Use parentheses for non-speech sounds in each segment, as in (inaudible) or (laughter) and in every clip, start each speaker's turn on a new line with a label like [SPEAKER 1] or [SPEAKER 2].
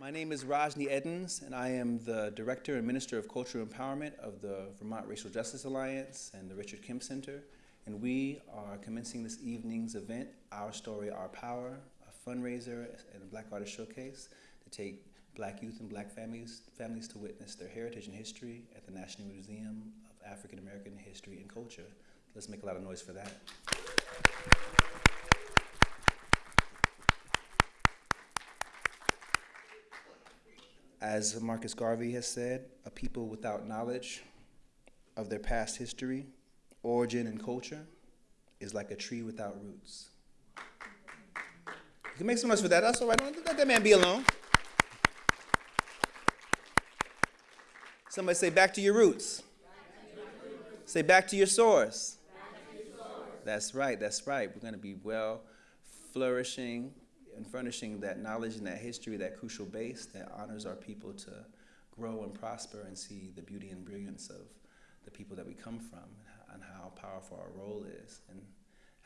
[SPEAKER 1] My name is Rajni Edens, and I am the Director and Minister of Cultural Empowerment of the Vermont Racial Justice Alliance and the Richard Kemp Center. And we are commencing this evening's event, Our Story, Our Power, a fundraiser and a Black Artist Showcase to take black youth and black families, families to witness their heritage and history at the National Museum of African American History and Culture. Let's make a lot of noise for that. As Marcus Garvey has said, a people without knowledge of their past history, origin, and culture is like a tree without roots. You can make some noise for that. That's all right. Don't let that man be alone. Somebody say, back to your roots. Say, back to your source. That's right. That's right. We're going to be well flourishing and furnishing that knowledge and that history, that crucial base that honors our people to grow and prosper and see the beauty and brilliance of the people that we come from and how powerful our role is and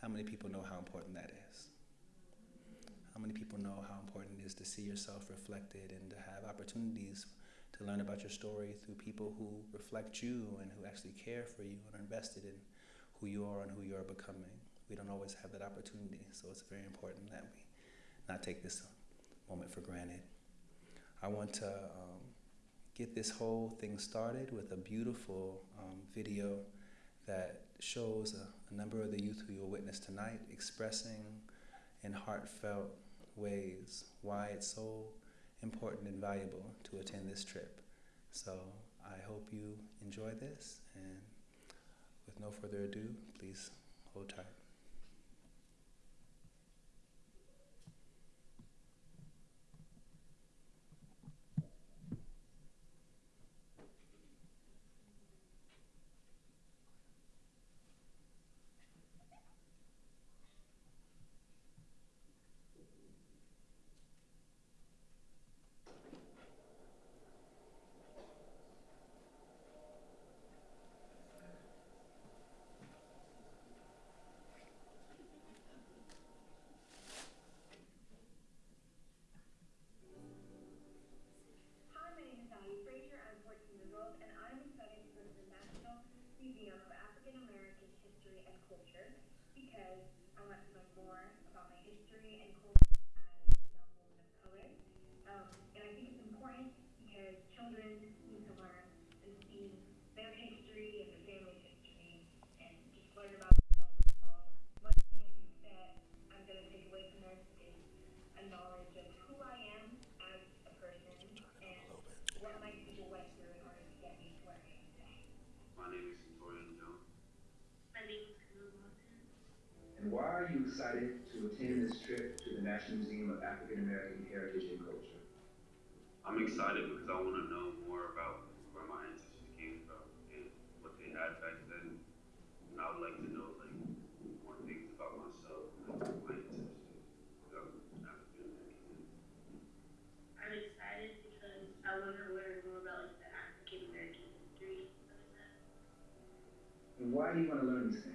[SPEAKER 1] how many people know how important that is. How many people know how important it is to see yourself reflected and to have opportunities to learn about your story through people who reflect you and who actually care for you and are invested in who you are and who you are becoming. We don't always have that opportunity, so it's very important that we not take this moment for granted. I want to um, get this whole thing started with a beautiful um, video that shows a, a, number of the youth who you'll witness tonight expressing in heartfelt ways why it's so important and valuable to attend this trip. So I hope you enjoy this, and with no further ado, please hold tight.
[SPEAKER 2] Excited to attend this trip to the National Museum of African American Heritage and Culture?
[SPEAKER 3] I'm excited because I want to know more about where my ancestors came from and what they had back then. And I would like to know like more things about myself, like my ancestors, African American.
[SPEAKER 4] I'm excited because I want to learn more about like the African American history of that.
[SPEAKER 2] And why do you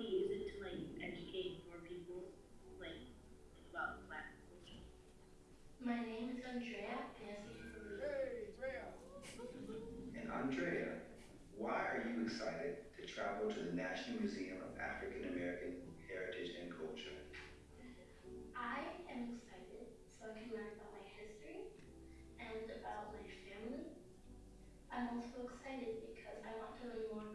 [SPEAKER 2] want to learn these things?
[SPEAKER 4] probably use it to like educate more people, like about black culture.
[SPEAKER 5] My name is Andrea Nancy (laughs)
[SPEAKER 2] And Andrea, why are you excited to travel to the National Museum of African American Heritage and Culture?
[SPEAKER 5] I am excited so I can learn about my history and about my family. I'm also excited because I want to learn more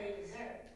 [SPEAKER 5] they deserve.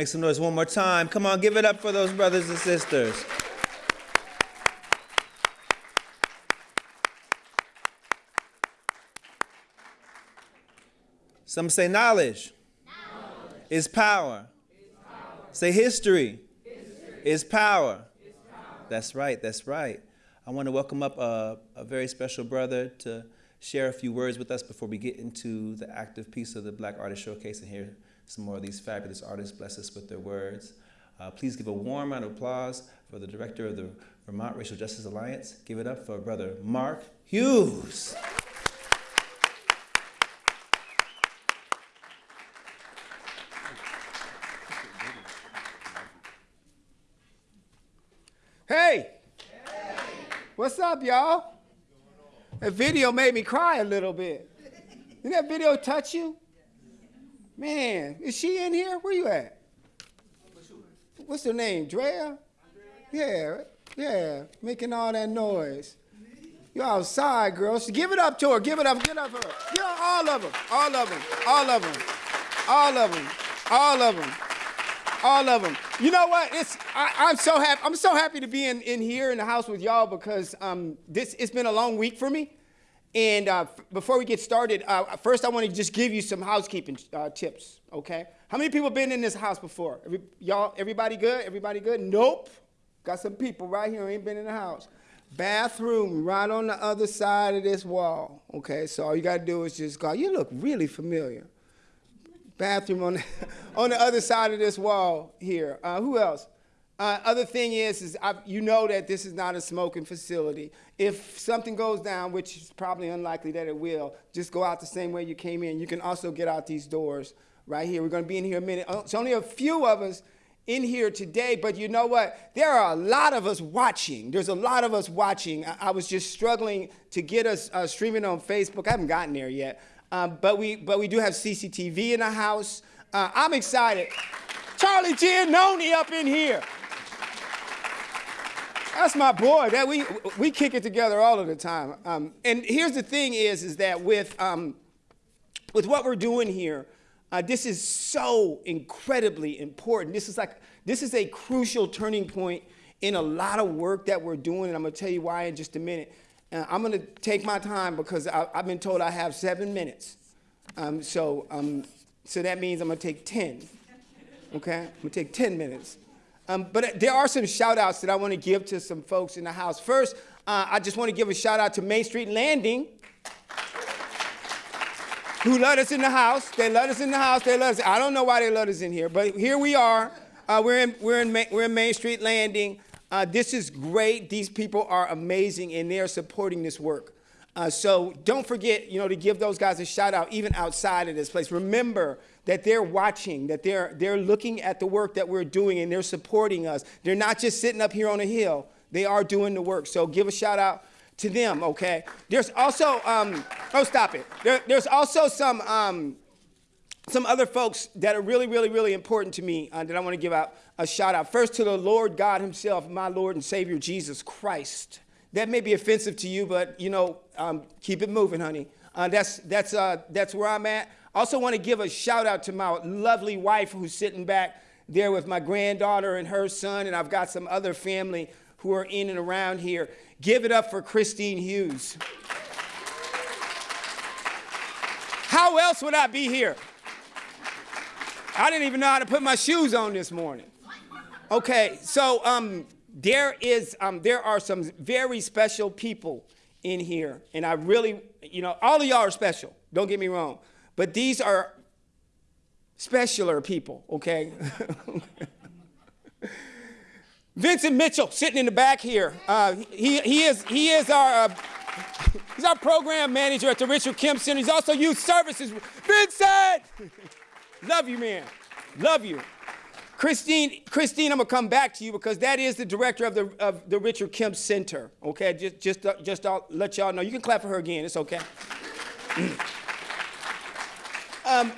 [SPEAKER 1] Make some noise one more time. Come on, give it up for those brothers and sisters. Some say knowledge, is power. Say history, is power. That's right, that's right. I want to welcome up a, a very special brother to share a few words with us before we get into the active piece of the Black Artist Showcase and hear some more of these fabulous artists bless us with their words. Uh, please give a warm round of applause for the director of the Vermont Racial Justice Alliance. Give it up for Brother Mark Hughes.
[SPEAKER 6] Hey! What's up, y'all? That video made me cry a little bit. Didn't that video touch you? Man, is she in here? Where you at? What's her name? Drea? Yeah, yeah, making all that noise. You outside, girl. So give it up to her. Give it up. Give it up for her. Give her all of them. All of them. All of them. All of them. All of them. All of them. You know what? It's I, I'm so happy. I'm so happy to be in, in here in the house with y'all because um, this it's been a long week for me. And uh, before we get started, uh, first I want to just give you some housekeeping uh, tips. Okay? How many people been in this house before? Every, y'all, everybody good? Everybody good? Nope. Got some people right here ain't been in the house. Bathroom right on the other side of this wall. Okay, so all you gotta do is just go. You look really familiar. Bathroom on the, (laughs) on the other side of this wall here. Uh, who else? Uh, other thing is, is I, you know that this is not a smoking facility. If something goes down, which is probably unlikely that it will, just go out the same way you came in. You can also get out these doors right here. We're going to be in here a minute. Uh, It's only a few of us in here today, but you know what? There are a lot of us watching. There's a lot of us watching. I, I was just struggling to get us uh, streaming on Facebook. I haven't gotten there yet, um, but we but we do have CCTV in the house. Uh, I'm excited. Charlie Giannoni up in here. That's my boy. That we we kick it together all of the time. Um, and here's the thing: is is that with um, with what we're doing here, uh, this is so incredibly important. This is like this is a crucial turning point in a lot of work that we're doing, and I'm gonna tell you why in just a minute. Uh, I'm gonna take my time because I, I've been told I have seven minutes. Um, so um, so that means I'm gonna take ten. Okay, I'm gonna take ten minutes. Um, but there are some shout outs that I want to give to some folks in the house. First, uh, I just want to give a shout out to Main Street Landing, who let us in the house. They let us in the house. They let us. I don't know why they let us in here, but here we are. Uh, we're in we're in we're in Main Street Landing. Uh, this is great. These people are amazing, and they are supporting this work. Uh, so don't forget, you know, to give those guys a shout out, even outside of this place. Remember that they're watching, that they're they're looking at the work that we're doing, and they're supporting us. They're not just sitting up here on a hill. They are doing the work. So give a shout out to them. Okay. There's also um, oh stop it. There, there's also some. Um, some other folks that are really, really, really important to me uh, that I want to give out a shout out. First to the Lord God Himself, my Lord and Savior Jesus Christ. That may be offensive to you, but you know, um, keep it moving, honey. Uh, that's that's uh, that's where I'm at. Also, want to give a shout out to my lovely wife who's sitting back there with my granddaughter and her son, and I've got some other family who are in and around here. Give it up for Christine Hughes. How else would I be here? I didn't even know how to put my shoes on this morning. Okay, so um, there is um, there are some very special people in here, and I really, you know, all of y'all are special. Don't get me wrong, but these are specialer people. Okay. (laughs) Vincent Mitchell sitting in the back here. Uh, he, he is he is our uh, he's our program manager at the Richard Kemp Center. He's also youth services. Vincent. (laughs) Love you, man. Love you. Christine, Christine, I'm gonna come back to you because that is the director of the of the Richard Kemp Center. Okay, just just uh, just I'll let y'all know. You can clap for her again. It's okay. (clears throat) um,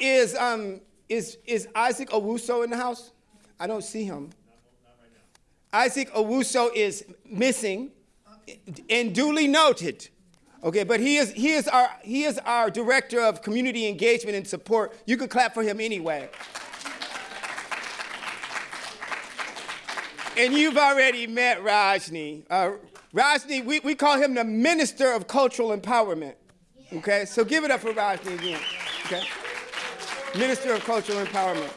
[SPEAKER 6] is um is is Isaac Owusu in the house? I don't see him. Isaac Owusu is missing, and duly noted. Okay, but he is he is our he is our director of community engagement and support. You can clap for him anyway. And you've already met Rajni. Uh, Rajni, we, we call him the Minister of Cultural Empowerment. Okay, so give it up for Rajni again. Okay, Minister of Cultural Empowerment.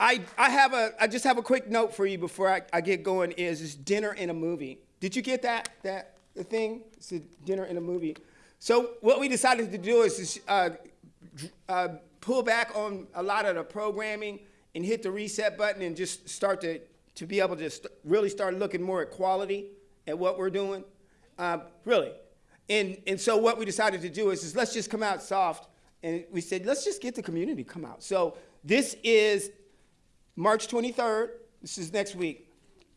[SPEAKER 6] I, I have a I just have a quick note for you before I, I get going. Is is dinner in a movie? Did you get that that the thing? It's a dinner in a movie. So what we decided to do is uh, uh, pull back on a lot of the programming and hit the reset button and just start to to be able to st- really start looking more at quality at what we're doing. Uh, really. And and so what we decided to do is, is let's just come out soft. And we said let's just get the community to come out. So this is March 23rd. This is next week.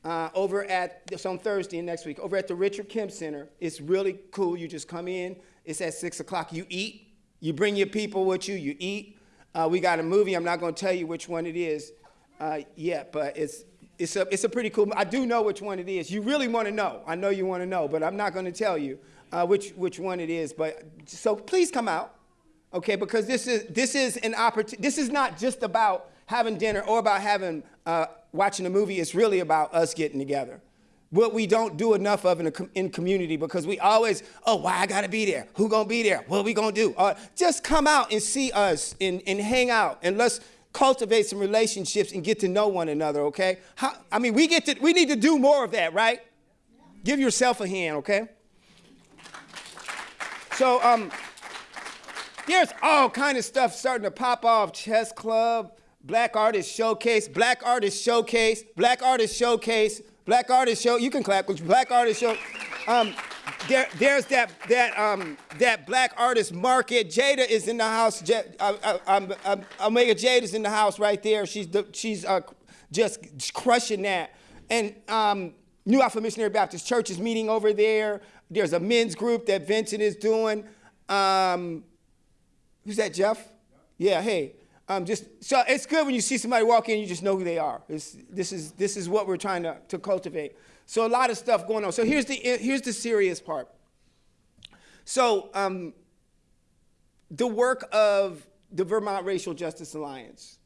[SPEAKER 6] Uh, over at it's on Thursday next week over at the Richard Kemp Center. It's really cool. You just come in. It's at six o'clock. You eat. You bring your people with you. You eat. Uh, we got a movie. I'm not going to tell you which one it is uh, yet, but it's it's a it's a pretty cool. I do know which one it is. You really want to know. I know you want to know, but I'm not going to tell you uh, which which one it is. But so please come out, okay? Because this is this is an opportunity. This is not just about having dinner or about having uh, watching a movie. It's really about us getting together. What we don't do enough of in, a, in community because we always, oh, why I gotta be there? Who gonna be there? What are we gonna do? Uh, just come out and see us and, and hang out and let's cultivate some relationships and get to know one another, okay? How, I mean, we get to, we need to do more of that, right? Give yourself a hand, okay? So, um, there's all kind of stuff starting to pop off. Chess Club, Black Artist Showcase, Black Artist Showcase, Black Artist Showcase, Black Artist Show. You can clap, Black Artist Show. Um, there, there's that that um, that Black Artist Market. Jada is in the house. J- uh, uh, um, um, Omega Jade is in the house right there. She's the, she's uh, just crushing that. And um, New Alpha Missionary Baptist Church is meeting over there. There's a men's group that Vincent is doing. Um, who's that, Jeff? Yeah, hey. Um, just so it's good when you see somebody walk in, you just know who they are. It's, this is this is what we're trying to, to cultivate. So a lot of stuff going on. So here's the here's the serious part. So um, the work of the Vermont Racial Justice Alliance.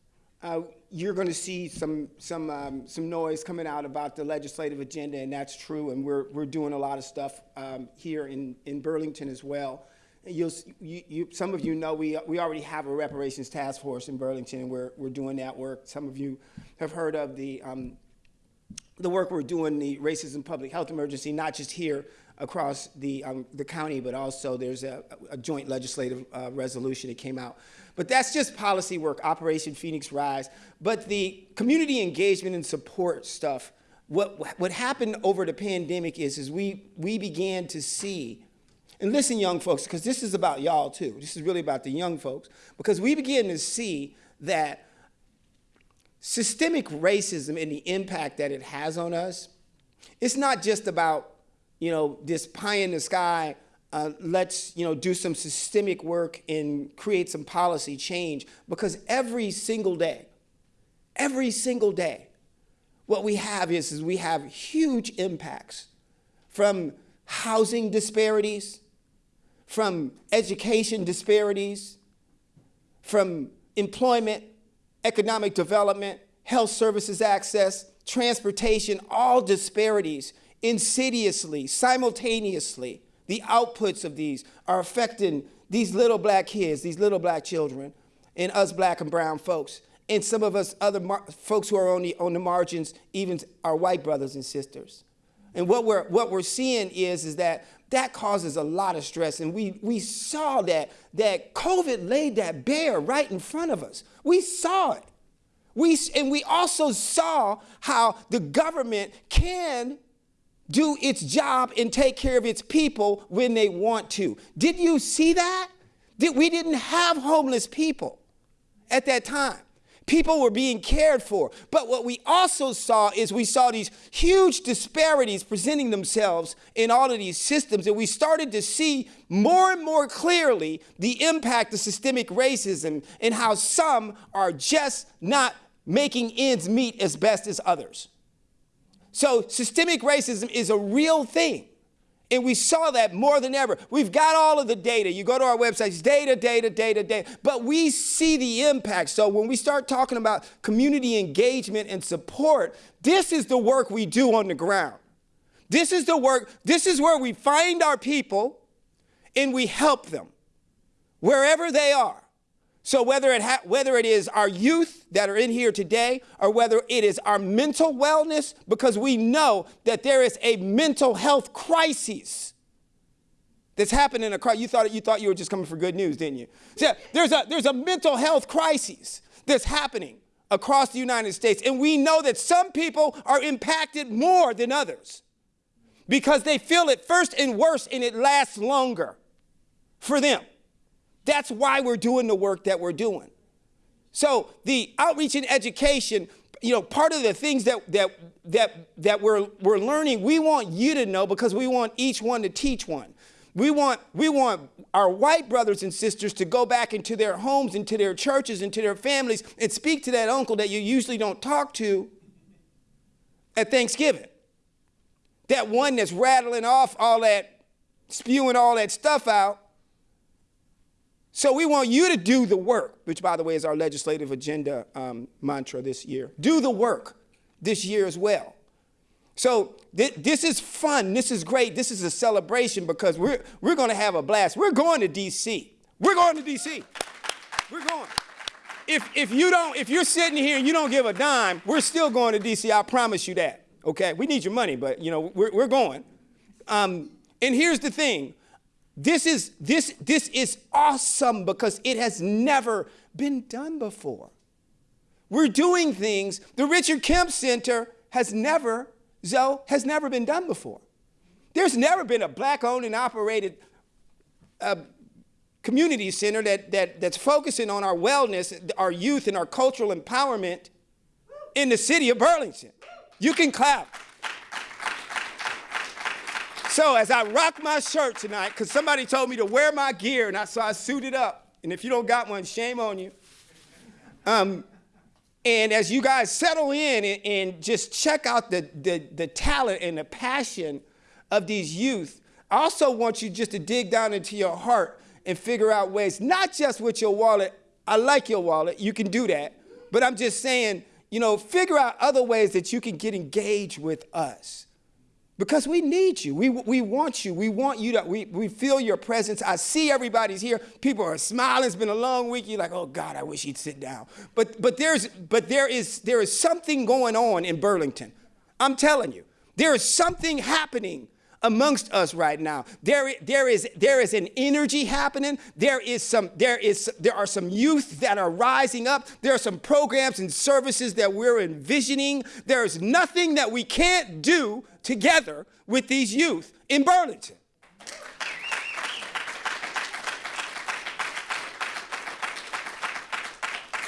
[SPEAKER 6] Uh, you're going to see some some um, some noise coming out about the legislative agenda, and that's true. And we're we're doing a lot of stuff um, here in in Burlington as well. You, you, some of you know we, we already have a reparations task force in Burlington, and we're, we're doing that work. Some of you have heard of the, um, the work we're doing, the racism public health emergency, not just here across the, um, the county, but also there's a, a joint legislative uh, resolution that came out. But that's just policy work, Operation Phoenix Rise. But the community engagement and support stuff, what, what happened over the pandemic is, is we, we began to see and listen, young folks, because this is about y'all too. This is really about the young folks. Because we begin to see that systemic racism and the impact that it has on us, it's not just about, you know, this pie in the sky, uh, let's, you know, do some systemic work and create some policy change. Because every single day, every single day, what we have is, is we have huge impacts from housing disparities, from education disparities, from employment, economic development, health services access, transportation, all disparities insidiously, simultaneously. The outputs of these are affecting these little black kids, these little black children, and us black and brown folks, and some of us other folks who are on the, on the margins, even our white brothers and sisters. And what we're, what we're seeing is, is that that causes a lot of stress. And we, we saw that, that COVID laid that bare right in front of us. We saw it. We, and we also saw how the government can do its job and take care of its people when they want to. Did you see that? Did, we didn't have homeless people at that time. People were being cared for. But what we also saw is we saw these huge disparities presenting themselves in all of these systems. And we started to see more and more clearly the impact of systemic racism and how some are just not making ends meet as best as others. So systemic racism is a real thing. And we saw that more than ever. We've got all of the data. You go to our website, it's data, data, data, data. But we see the impact. So when we start talking about community engagement and support, this is the work we do on the ground. This is the work, this is where we find our people and we help them wherever they are. So whether it, whether it is our youth that are in here today or whether it is our mental wellness, because we know that there is a mental health crisis that's happening across. You thought you thought you were just coming for good news, didn't you? So there's a there's a mental health crisis that's happening across the United States, and we know that some people are impacted more than others because they feel it first and worse, and it lasts longer for them. That's why we're doing the work that we're doing. So the outreach and education, you know, part of the things that that that that we're we're learning, we want you to know because we want each one to teach one. We want we want our white brothers and sisters to go back into their homes, into their churches, into their families, and speak to that uncle that you usually don't talk to at Thanksgiving. That one that's rattling off all that, spewing all that stuff out so we want you to do the work, which, by the way, is our legislative agenda um, mantra this year. Do the work this year as well. So th this is fun. This is great. This is a celebration because we're, we're going to have a blast. We're going to D.C. We're going to D.C. We're going. if, if you don't, if you're sitting here and you don't give a dime, we're still going to DC. I promise you that. Okay, we need your money, but you know we're, we're going. Um, and here's the thing: this is this this is awesome because it has never been done before. We're doing things. The Richard Kemp Center has never, Zoe, has never been done before. There's never been a black-owned and operated uh, community center that, that, that's focusing on our wellness, our youth, and our cultural empowerment in the city of Burlington. You can clap. So as I rock my shirt tonight, because somebody told me to wear my gear, and I, so I suited up. And if you don't got one, shame on you. Um, and as you guys settle in and, and just check out the, the, the talent and the passion of these youth, I also want you just to dig down into your heart and figure out ways, not just with your wallet. I like your wallet, you can do that. But I'm just saying, you know, figure out other ways that you can get engaged with us. Because we need you. We, we want you. We want you to, we, we feel your presence. I see everybody's here. People are smiling. It's been a long week. You're like, oh God, I wish he'd sit down. But, but, there's, but there, is, there is something going on in Burlington. I'm telling you, there is something happening amongst us right now. There, there, is, there is an energy happening. There, is some, there, is, there are some youth that are rising up. There are some programs and services that we're envisioning. There is nothing that we can't do together with these youth in Burlington.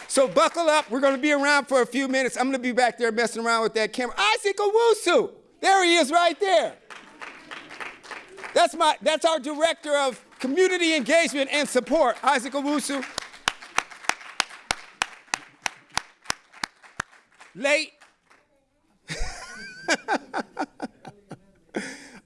[SPEAKER 6] So buckle up. We're going to be around for a few minutes. I'm going to be back there messing around with that camera. Isaac Owusu. There he is right there. That's, my, that's our director of community engagement and support, Isaac Owusu. Late. (laughs)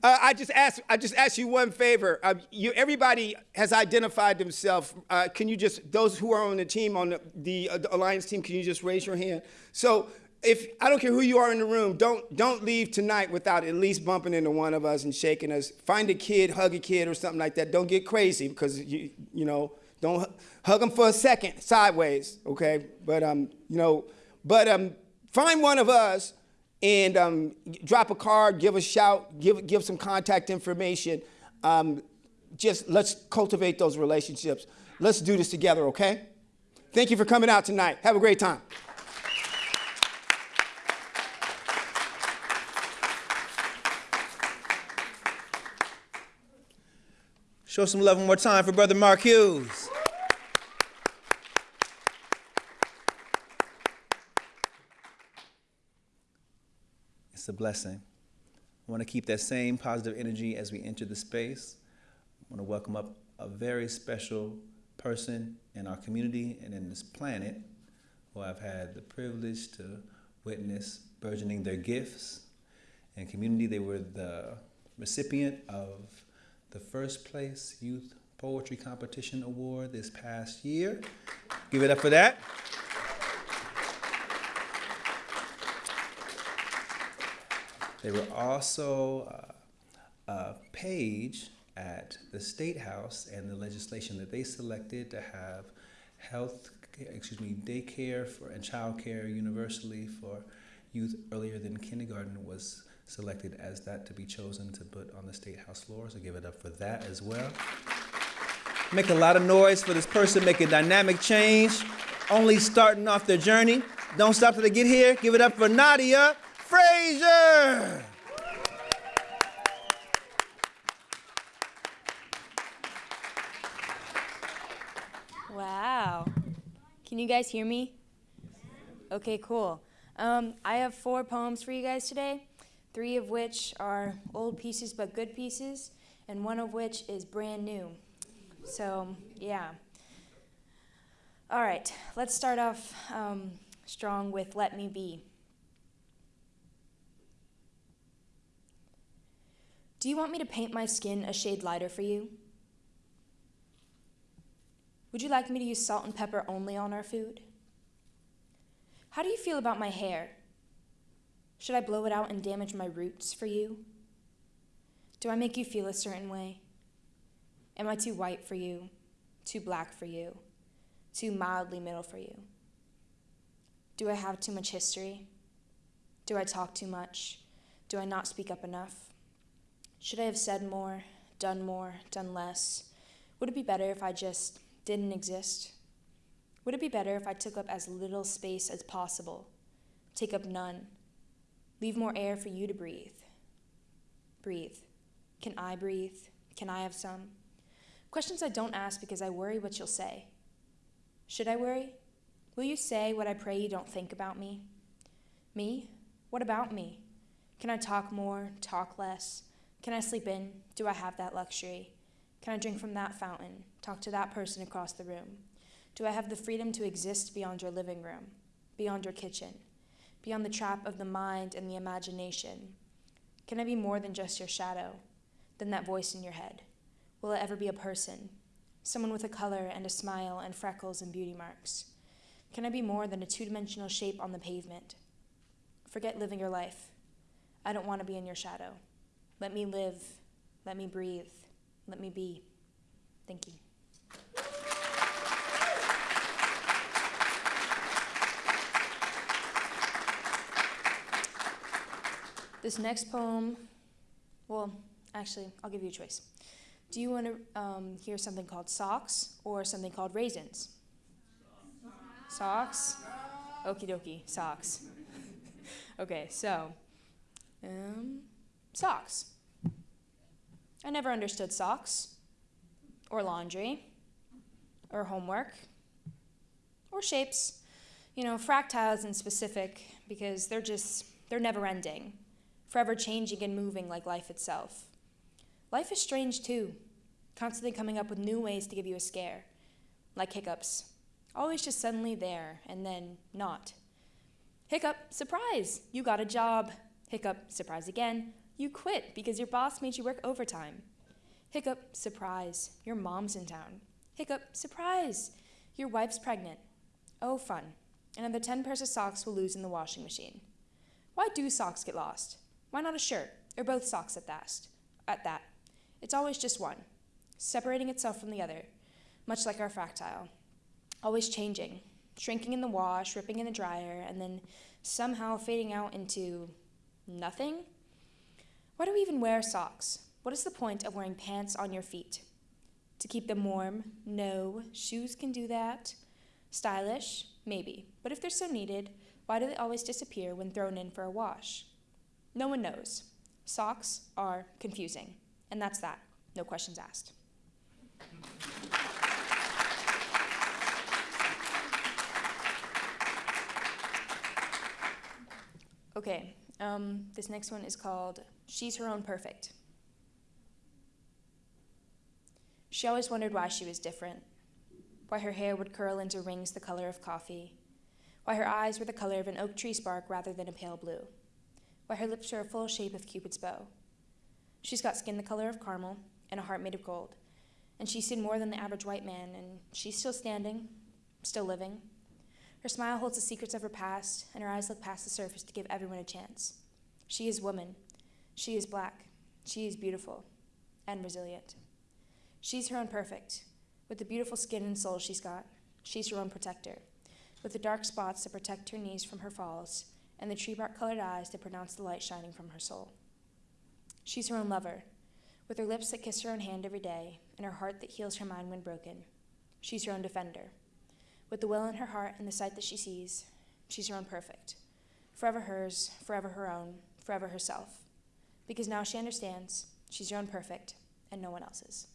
[SPEAKER 6] Uh, I just ask. I just ask you one favor. Uh, you, everybody has identified themselves. Uh, can you just those who are on the team on the, the, uh, the, alliance team? Can you just raise your hand? So if I don't care who you are in the room, don't don't leave tonight without at least bumping into one of us and shaking us. Find a kid, hug a kid, or something like that. Don't get crazy because you you know don't hug them for a second sideways. Okay, but um you know but um find one of us and um, drop a card, give a shout, give, give some contact information. Um, just let's cultivate those relationships. Let's do this together, okay? Thank you for coming out tonight. Have a great time.
[SPEAKER 1] Show some love one more time for Brother Mark Hughes. It's a blessing. I want to keep that same positive energy as we enter the space. I want to welcome up a very special person in our community and in this planet who I've had the privilege to witness burgeoning their gifts. In community, they were the recipient of the first place Youth Poetry Competition Award this past year. Give it up for that. They were also uh, a page at the State House and the legislation that they selected to have health, excuse me, daycare for, and childcare universally for youth earlier than kindergarten was selected as that to be chosen to put on the State House floor. So give it up for that as well. Make a lot of noise for this person, make a dynamic change, only starting off their journey. Don't stop till they get here. Give it up for Nadia Frazier.
[SPEAKER 7] Wow. Can you guys hear me? Okay, cool. Um, I have four poems for you guys today, three of which are old pieces but good pieces, and one of which is brand new. So, yeah. All right, let's start off um, strong with Let Me Be. Do you want me to paint my skin a shade lighter for you? Would you like me to use salt and pepper only on our food? How do you feel about my hair? Should I blow it out and damage my roots for you? Do I make you feel a certain way? Am I too white for you? Too black for you? Too mildly middle for you? Do I have too much history? Do I talk too much? Do I not speak up enough? Should I have said more, done more, done less? Would it be better if I just didn't exist? Would it be better if I took up as little space as possible? Take up none. Leave more air for you to breathe. Breathe. Can I breathe? Can I have some? Questions I don't ask because I worry what you'll say. Should I worry? Will you say what I pray you don't think about me? Me? What about me? Can I talk more, talk less? Can I sleep in? Do I have that luxury? Can I drink from that fountain? Talk to that person across the room? Do I have the freedom to exist beyond your living room, beyond your kitchen, beyond the trap of the mind and the imagination? Can I be more than just your shadow, than that voice in your head? Will I ever be a person, someone with a color and a smile and freckles and beauty marks? Can I be more than a two dimensional shape on the pavement? Forget living your life. I don't want to be in your shadow. Let me live. Let me breathe. Let me be. Thank you. This next poem, well, actually, I'll give you a choice. Do you want to um, hear something called socks or something called raisins? Socks? Okie dokie, socks. (laughs) okay, so, um, socks. I never understood socks, or laundry, or homework, or shapes. You know, fractals in specific, because they're just, they're never ending, forever changing and moving like life itself. Life is strange too, constantly coming up with new ways to give you a scare, like hiccups. Always just suddenly there, and then not. Hiccup, surprise, you got a job. Hiccup, surprise again, you quit because your boss made you work overtime. Hiccup, surprise, your mom's in town. Hiccup, surprise, your wife's pregnant. Oh, fun. Another 10 pairs of socks will lose in the washing machine. Why do socks get lost? Why not a shirt, or both socks at that? At that. It's always just one, separating itself from the other, much like our fractal. Always changing, shrinking in the wash, ripping in the dryer, and then somehow fading out into nothing? Why do we even wear socks? What is the point of wearing pants on your feet? To keep them warm? No. Shoes can do that. Stylish? Maybe. But if they're so needed, why do they always disappear when thrown in for a wash? No one knows. Socks are confusing. And that's that. No questions asked. Okay, um, this next one is called She's Her Own Perfect. She always wondered why she was different, why her hair would curl into rings the color of coffee, why her eyes were the color of an oak tree spark rather than a pale blue, why her lips were a full shape of Cupid's bow. She's got skin the color of caramel and a heart made of gold, and she's seen more than the average white man, and she's still standing, still living. Her smile holds the secrets of her past, and her eyes look past the surface to give everyone a chance. She is woman. She is black. She is beautiful and resilient. She's her own perfect. With the beautiful skin and soul she's got, she's her own protector. With the dark spots that protect her knees from her falls, and the tree bark colored eyes that pronounce the light shining from her soul. She's her own lover. With her lips that kiss her own hand every day, and her heart that heals her mind when broken, she's her own defender. With the will in her heart and the sight that she sees, she's her own perfect. Forever hers, forever her own, forever herself. Because now she understands she's her own perfect and no one else's.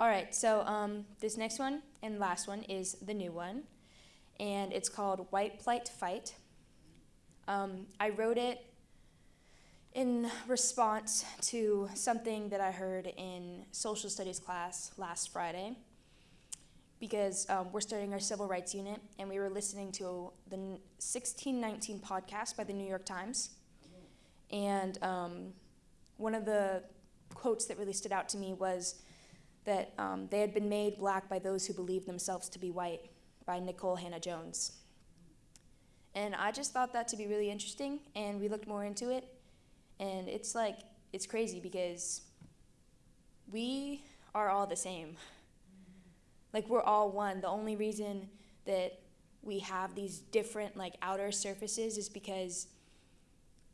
[SPEAKER 7] All right, so um, this next one and last one is the new one, and it's called White Plight Fight. Um, I wrote it in response to something that I heard in social studies class last Friday because um, we're starting our civil rights unit and we were listening to the 1619 podcast by the New York Times. And um, one of the quotes that really stood out to me was that um, they had been made black by those who believed themselves to be white by Nikole Hannah Jones. And I just thought that to be really interesting, and we looked more into it. And it's like, it's crazy because we are all the same. Like, we're all one. The only reason that we have these different, like, outer surfaces is because,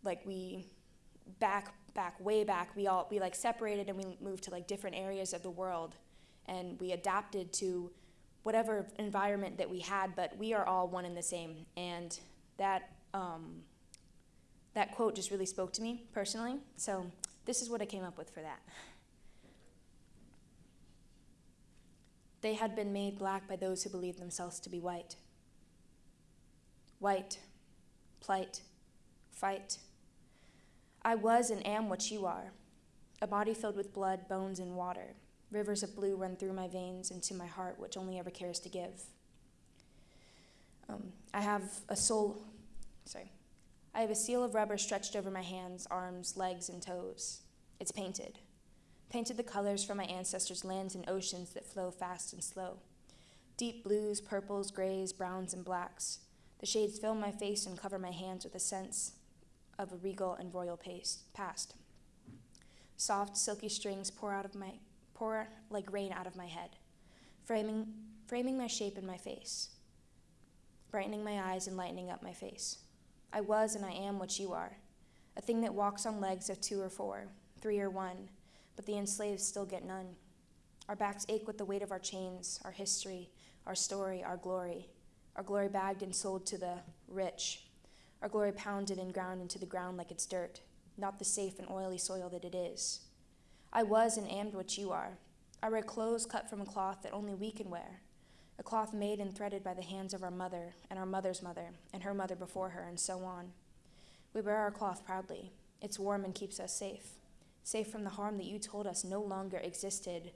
[SPEAKER 7] like, we back back way back we all we like separated and we moved to like different areas of the world. And we adapted to whatever environment that we had but we are all one and the same. And that um, that quote just really spoke to me personally. So this is what i came up with for that. They had been made black by those who believed themselves to be white. White plight fight I was and am what you are a body filled with blood, bones, and water. Rivers of blue run through my veins into my heart, which only ever cares to give. Um, I have a soul, sorry. I have a seal of rubber stretched over my hands, arms, legs, and toes. It's painted. Painted the colors from my ancestors' lands and oceans that flow fast and slow. Deep blues, purples, grays, browns, and blacks. The shades fill my face and cover my hands with a sense of a regal and royal past. Soft, silky strings pour out of my pour like rain out of my head, framing framing my shape in my face, brightening my eyes and lightening up my face. I was and I am what you are, a thing that walks on legs of two or four, three or one, but the enslaved still get none. Our backs ache with the weight of our chains, our history, our story, our glory, our glory bagged and sold to the rich, our glory pounded and ground into the ground like it's dirt, not the safe and oily soil that it is. I was and am what you are. I wear clothes cut from a cloth that only we can wear, a cloth made and threaded by the hands of our mother, and our mother's mother, and her mother before her, and so on. We wear our cloth proudly. It's warm and keeps us safe, safe from the harm that you told us no longer existed.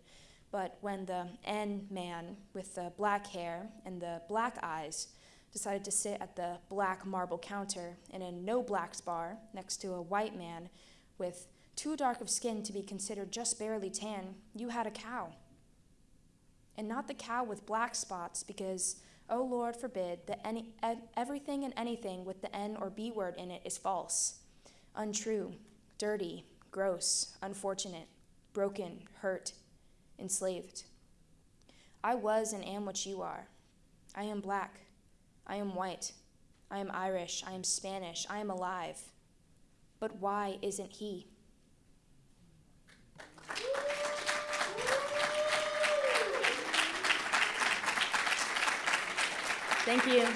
[SPEAKER 7] But when the N man with the black hair and the black eyes decided to sit at the black marble counter in a no blacks bar next to a white man with too dark of skin to be considered just barely tan, you had a cow. And not the cow with black spots, because, oh Lord forbid, that any, everything and anything with the N or B word in it is false, untrue, dirty, gross, unfortunate, broken, hurt, enslaved. I was and am what you are. I am black. I am white. I am Irish. I am Spanish. I am alive. But why isn't he? Thank you.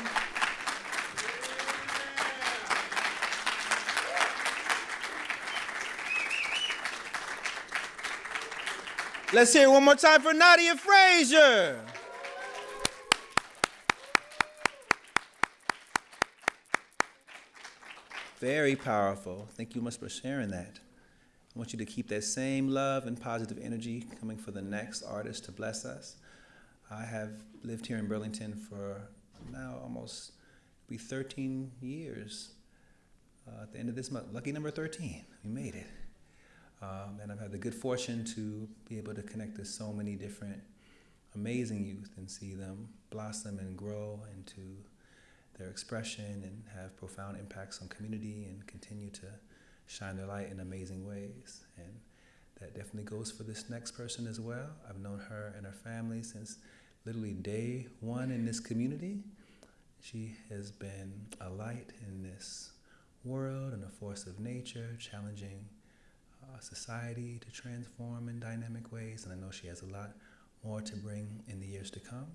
[SPEAKER 1] Let's hear it one more time for Nadia Frazier. Very powerful. Thank you much for sharing that. I want you to keep that same love and positive energy coming for the next artist to bless us. I have lived here in Burlington for now almost be 13 years. Uh, at the end of this month, lucky number 13, we made it. Um, and I've had the good fortune to be able to connect with so many different amazing youth and see them blossom and grow into their expression and have profound impacts on community and continue to shine their light in amazing ways. And that definitely goes for this next person as well. I've known her and her family since literally day one in this community. She has been a light in this world and a force of nature, challenging uh, society to transform in dynamic ways. And I know she has a lot more to bring in the years to come.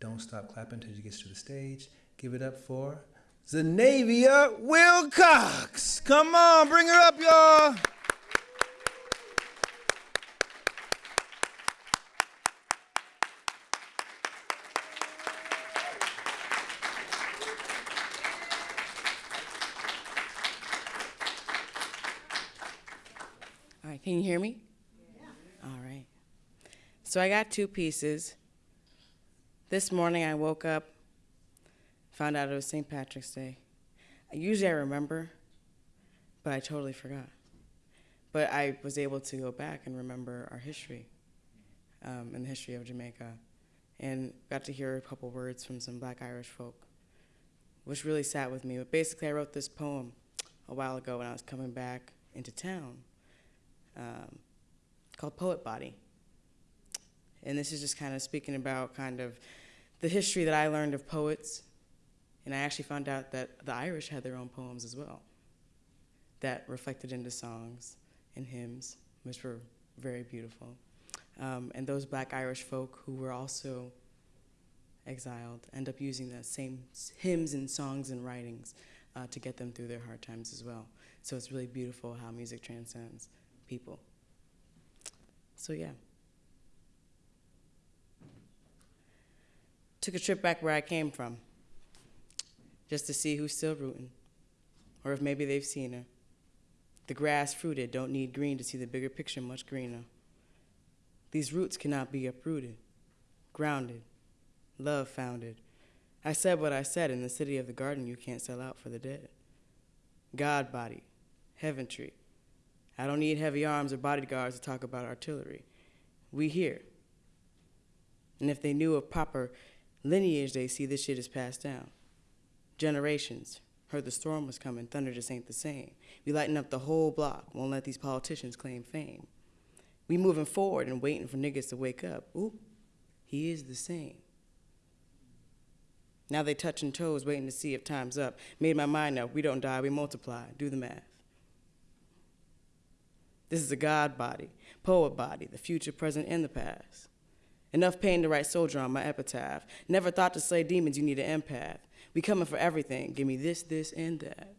[SPEAKER 1] Don't stop clapping until she gets to the stage. Give it up for Zanavia Wilcox. Come on, bring her up, y'all.
[SPEAKER 8] All right, can you hear me? Yeah. All right. So I got two pieces. This morning I woke up Found out it was St. Patrick's Day. Usually I remember, but I totally forgot. But I was able to go back and remember our history um, and the history of Jamaica and got to hear a couple words from some black Irish folk, which really sat with me. But basically, I wrote this poem a while ago when I was coming back into town um, called Poet Body. And this is just kind of speaking about kind of the history that I learned of poets. And I actually found out that the Irish had their own poems as well that reflected into songs and hymns, which were very beautiful. Um, and those black Irish folk who were also exiled end up using the same hymns and songs and writings uh, to get them through their hard times as well. So it's really beautiful how music transcends people. So, yeah. Took a trip back where I came from just to see who's still rooting, or if maybe they've seen her. The grass fruited, don't need green to see the bigger picture much greener. These roots cannot be uprooted, grounded, love founded. I said what I said in the city of the garden you can't sell out for the dead. God body, heaven tree. I don't need heavy arms or bodyguards to talk about artillery. We here. And if they knew of proper lineage, they see this shit is passed down. Generations heard the storm was coming, thunder just ain't the same. We lighten up the whole block, won't let these politicians claim fame. We moving forward and waiting for niggas to wake up. Ooh, he is the same. Now they touching toes, waiting to see if time's up. Made my mind up. We don't die, we multiply. Do the math. This is a God body, poet body, the future, present, and the past. Enough pain to write soldier on my epitaph. Never thought to slay demons, you need an empath. We coming for everything. Give me this, this, and that.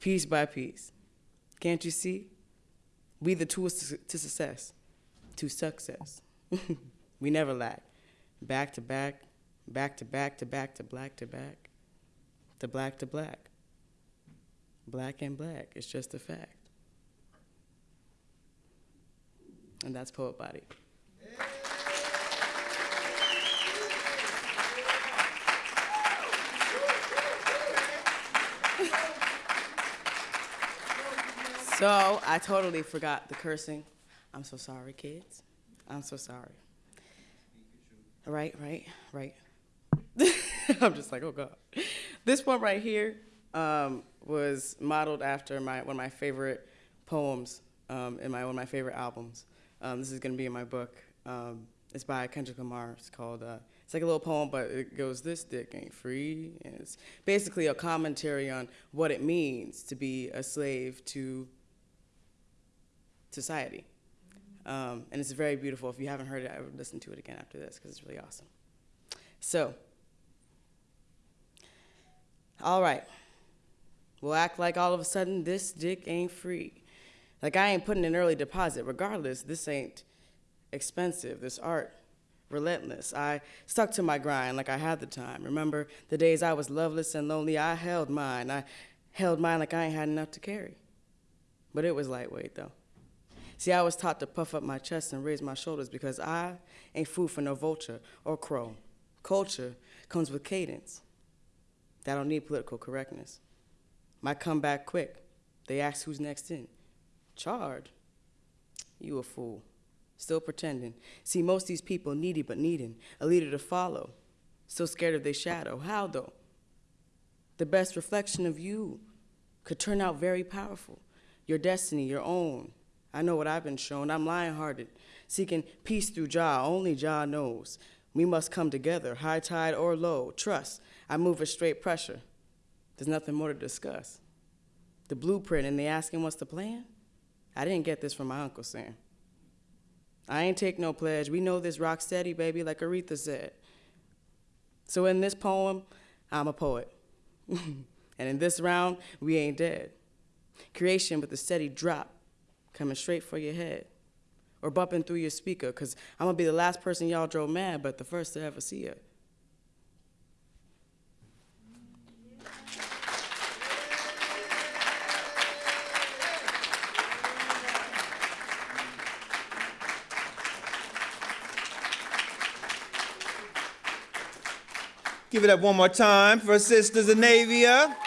[SPEAKER 8] Piece by piece. Can't you see? We the tools to, success. To success. (laughs) we never lack. Back to back, back to back to back to black to back. To black to black. Black and black. It's just a fact. And that's Poet Body. So I totally forgot the cursing. I'm so sorry, kids. I'm so sorry. Right, right, right. (laughs) I'm just like, oh God. This one right here um, was modeled after my one of my favorite poems um, in my one of my favorite albums. Um, this is going to be in my book. Um, it's by Kendrick Lamar. It's called. Uh, it's like a little poem, but it goes, "This dick ain't free," and it's basically a commentary on what it means to be a slave to society. Um, and it's very beautiful. If you haven't heard it, I would listen to it again after this because it's really awesome. So, all right. We'll act like all of a sudden this dick ain't free. Like I ain't putting an early deposit. Regardless, this ain't expensive. This art, relentless. I stuck to my grind like I had the time. Remember the days I was loveless and lonely? I held mine. I held mine like I ain't had enough to carry. But it was lightweight though. See, I was taught to puff up my chest and raise my shoulders because I ain't food for no vulture or crow. Culture comes with cadence. That don't need political correctness. Might come back quick. They ask who's next in. Charge? You a fool. Still pretending. See, most these people needy but needing a leader to follow. Still scared of their shadow. How though? The best reflection of you could turn out very powerful. Your destiny, your own, I know what I've been shown. I'm lion hearted, seeking peace through Jah. Only Jah knows. We must come together, high tide or low. Trust, I move with straight pressure. There's nothing more to discuss. The blueprint, and they asking what's the plan? I didn't get this from my Uncle Sam. I ain't take no pledge. We know this rock steady, baby, like Aretha said. So in this poem, I'm a poet. (laughs) and in this round, we ain't dead. Creation with a steady drop coming straight for your head or bumping through your speaker because I'm going to be the last person y'all drove mad, but the first to ever see it.
[SPEAKER 1] Give it up one more time for Sister Zanavia. I'm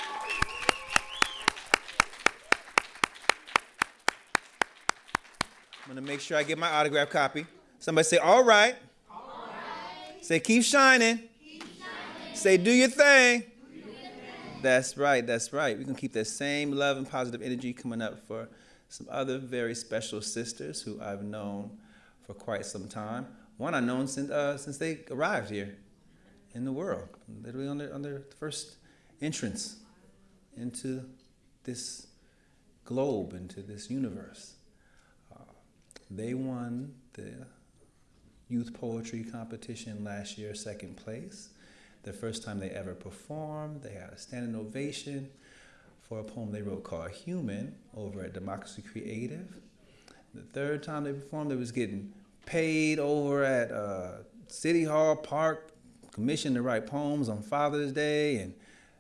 [SPEAKER 1] make sure I get my autograph copy. Somebody say, all right. All right. Say, keep shining. keep shining. Say, do your thing. Do your thing. That's right, that's right. We're gonna keep that same love and positive energy coming up for some other very special sisters who I've known for quite some time. One I've known since, uh, since they arrived here in the world, literally on their, on their first entrance into this globe, into this universe. They won the youth poetry competition last year, second place. The first time they ever performed, they had a standing ovation for a poem they wrote called Human over at Democracy Creative. The third time they performed, they was getting paid over at uh, City Hall Park, commissioned to write poems on Father's Day, and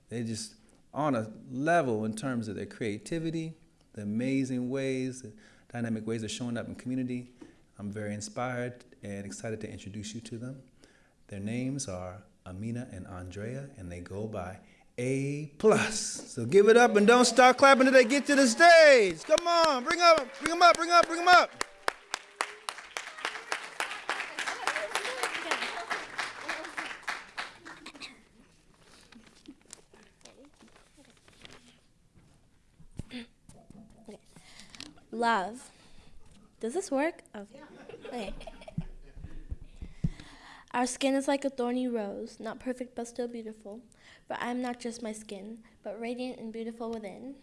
[SPEAKER 1] they just on a level in terms of their creativity, the amazing ways, dynamic ways of showing up in community. I'm very inspired and excited to introduce you to them. Their names are Amina and Andrea, and they go by A plus. So give it up and don't start clapping until they get to the stage. Come on, bring them up, bring them up, bring up, bring them up.
[SPEAKER 9] Love. Does this work? Okay. Okay. Our skin is like a thorny rose, not perfect but still beautiful. For I am not just my skin, but radiant and beautiful within.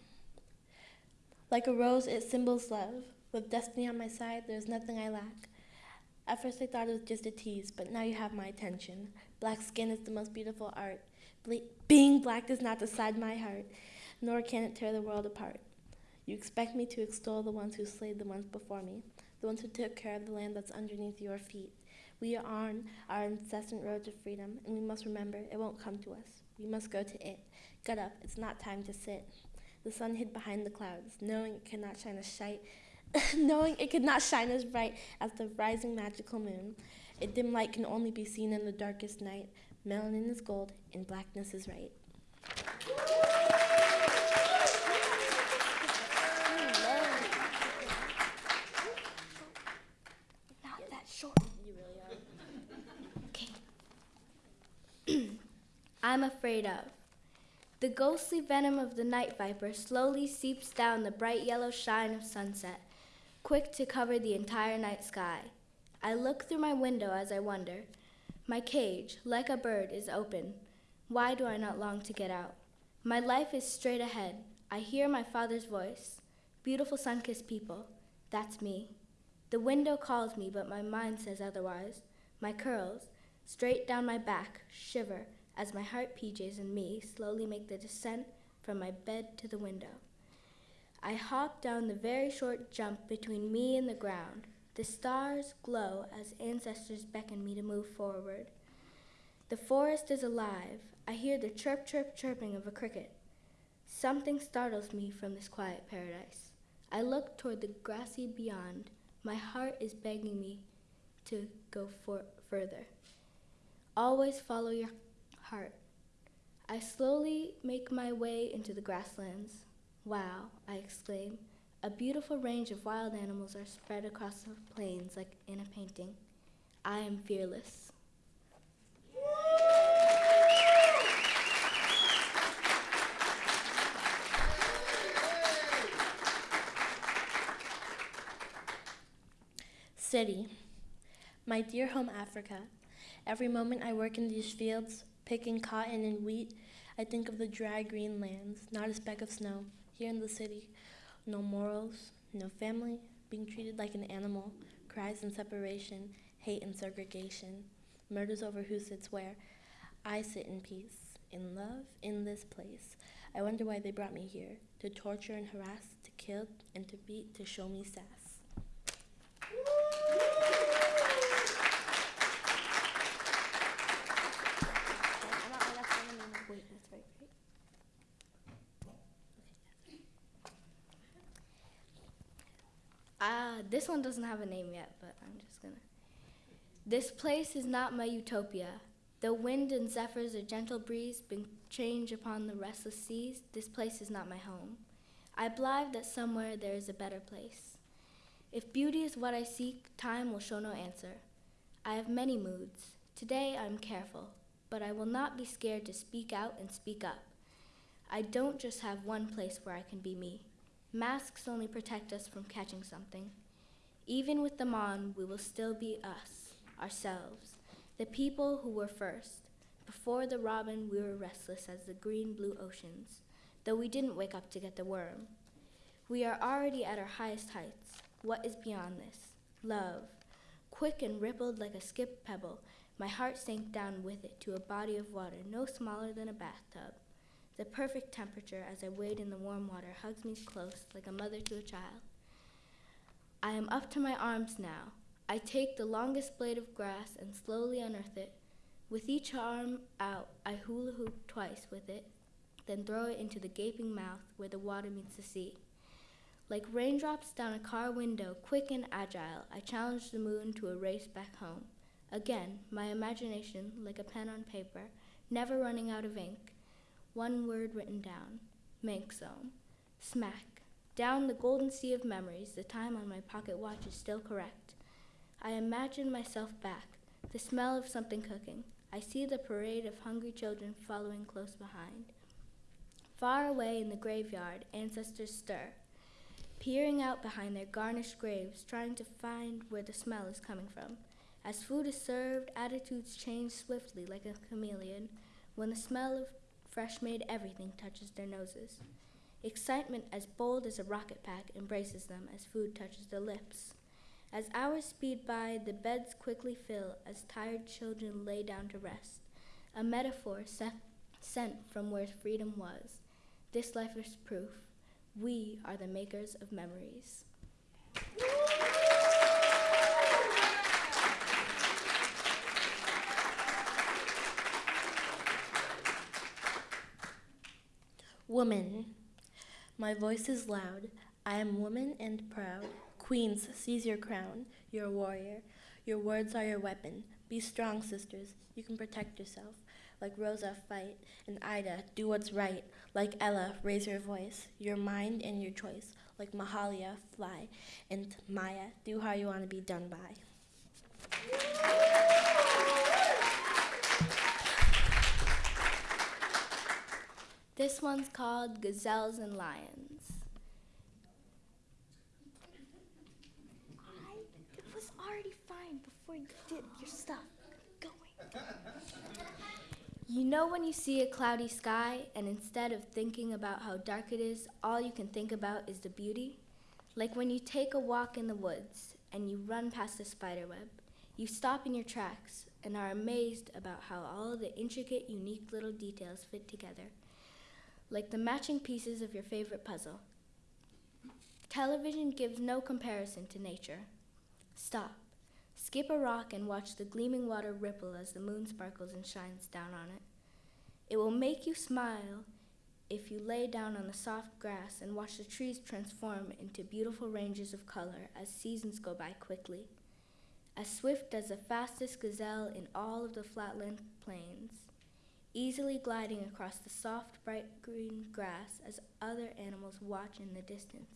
[SPEAKER 9] Like a rose, it symbols love. With destiny on my side, there is nothing I lack. At first, I thought it was just a tease, but now you have my attention. Black skin is the most beautiful art. Ble- being black does not decide my heart, nor can it tear the world apart. You expect me to extol the ones who slayed the ones before me, the ones who took care of the land that's underneath your feet. We are on our incessant road to freedom, and we must remember it won't come to us. We must go to it. Get up, it's not time to sit. The sun hid behind the clouds, knowing it could not shine as shine, (laughs) knowing it could not shine as bright as the rising magical moon. A dim light can only be seen in the darkest night. Melanin is gold, and blackness is right. Not that short. You really are. Okay. I'm afraid of. The ghostly venom of the night viper slowly seeps down the bright yellow shine of sunset, quick to cover the entire night sky. I look through my window as I wonder. My cage, like a bird, is open. Why do I not long to get out? My life is straight ahead. I hear my father's voice. Beautiful sun kissed people. That's me. The window calls me, but my mind says otherwise. My curls, straight down my back, shiver as my heart PJs and me slowly make the descent from my bed to the window. I hop down the very short jump between me and the ground. The stars glow as ancestors beckon me to move forward. The forest is alive. I hear the chirp, chirp, chirping of a cricket. Something startles me from this quiet paradise. I look toward the grassy beyond. My heart is begging me to go for- further. Always follow your heart. I slowly make my way into the grasslands. Wow, I exclaim. A beautiful range of wild animals are spread across the plains like in a painting. I am fearless. City. My dear home Africa. Every moment I work in these fields, picking cotton and wheat, I think of the dry green lands, not a speck of snow, here in the city. No morals, no family, being treated like an animal, cries and separation, hate and segregation, murders over who sits where. I sit in peace, in love, in this place. I wonder why they brought me here to torture and harass, to kill and to beat, to show me sass. Wait, that's right, right? Ah, this one doesn't have a name yet, but I'm just gonna. This place is not my utopia. Though wind and zephyrs, a gentle breeze, bring change upon the restless seas, this place is not my home. I believe that somewhere there is a better place. If beauty is what I seek, time will show no answer. I have many moods. Today I'm careful, but I will not be scared to speak out and speak up. I don't just have one place where I can be me. Masks only protect us from catching something. Even with them on, we will still be us, ourselves, the people who were first. Before the robin, we were restless as the green blue oceans, though we didn't wake up to get the worm. We are already at our highest heights. What is beyond this? Love. Quick and rippled like a skipped pebble, my heart sank down with it to a body of water no smaller than a bathtub. The perfect temperature as I wade in the warm water hugs me close like a mother to a child. I am up to my arms now. I take the longest blade of grass and slowly unearth it. With each arm out, I hula hoop twice with it, then throw it into the gaping mouth where the water meets the sea. Like raindrops down a car window, quick and agile, I challenge the moon to a race back home. Again, my imagination, like a pen on paper, never running out of ink. One word written down Manxome. Smack. Down the golden sea of memories, the time on my pocket watch is still correct. I imagine myself back, the smell of something cooking. I see the parade of hungry children following close behind. Far away in the graveyard, ancestors stir, peering out behind their garnished graves, trying to find where the smell is coming from. As food is served, attitudes change swiftly like a chameleon when the smell of fresh made everything touches their noses. Excitement as bold as a rocket pack embraces them as food touches their lips. As hours speed by, the beds quickly fill as tired children lay down to rest. A metaphor set, sent from where freedom was. This life is proof. We are the makers of memories.
[SPEAKER 10] Woman. My voice is loud. I am woman and proud. Queens, seize your crown. You're a warrior. Your words are your weapon. Be strong, sisters. You can protect yourself. Like Rosa, fight. And Ida, do what's right. Like Ella, raise your voice. Your mind and your choice. Like Mahalia, fly. And Maya, do how you want to be done by.
[SPEAKER 9] This one's called Gazelles and Lions.
[SPEAKER 10] I, it was already fine before you did your stuff. Going.
[SPEAKER 9] You know when you see a cloudy sky and instead of thinking about how dark it is, all you can think about is the beauty? Like when you take a walk in the woods and you run past a spider web. You stop in your tracks and are amazed about how all the intricate, unique little details fit together, like the matching pieces of your favorite puzzle. Television gives no comparison to nature. Stop. Skip a rock and watch the gleaming water ripple as the moon sparkles and shines down on it. It will make you smile if you lay down on the soft grass and watch the trees transform into beautiful ranges of color as seasons go by quickly. As swift as the fastest gazelle in all of the flatland plains, easily gliding across the soft, bright green grass as other animals watch in the distance.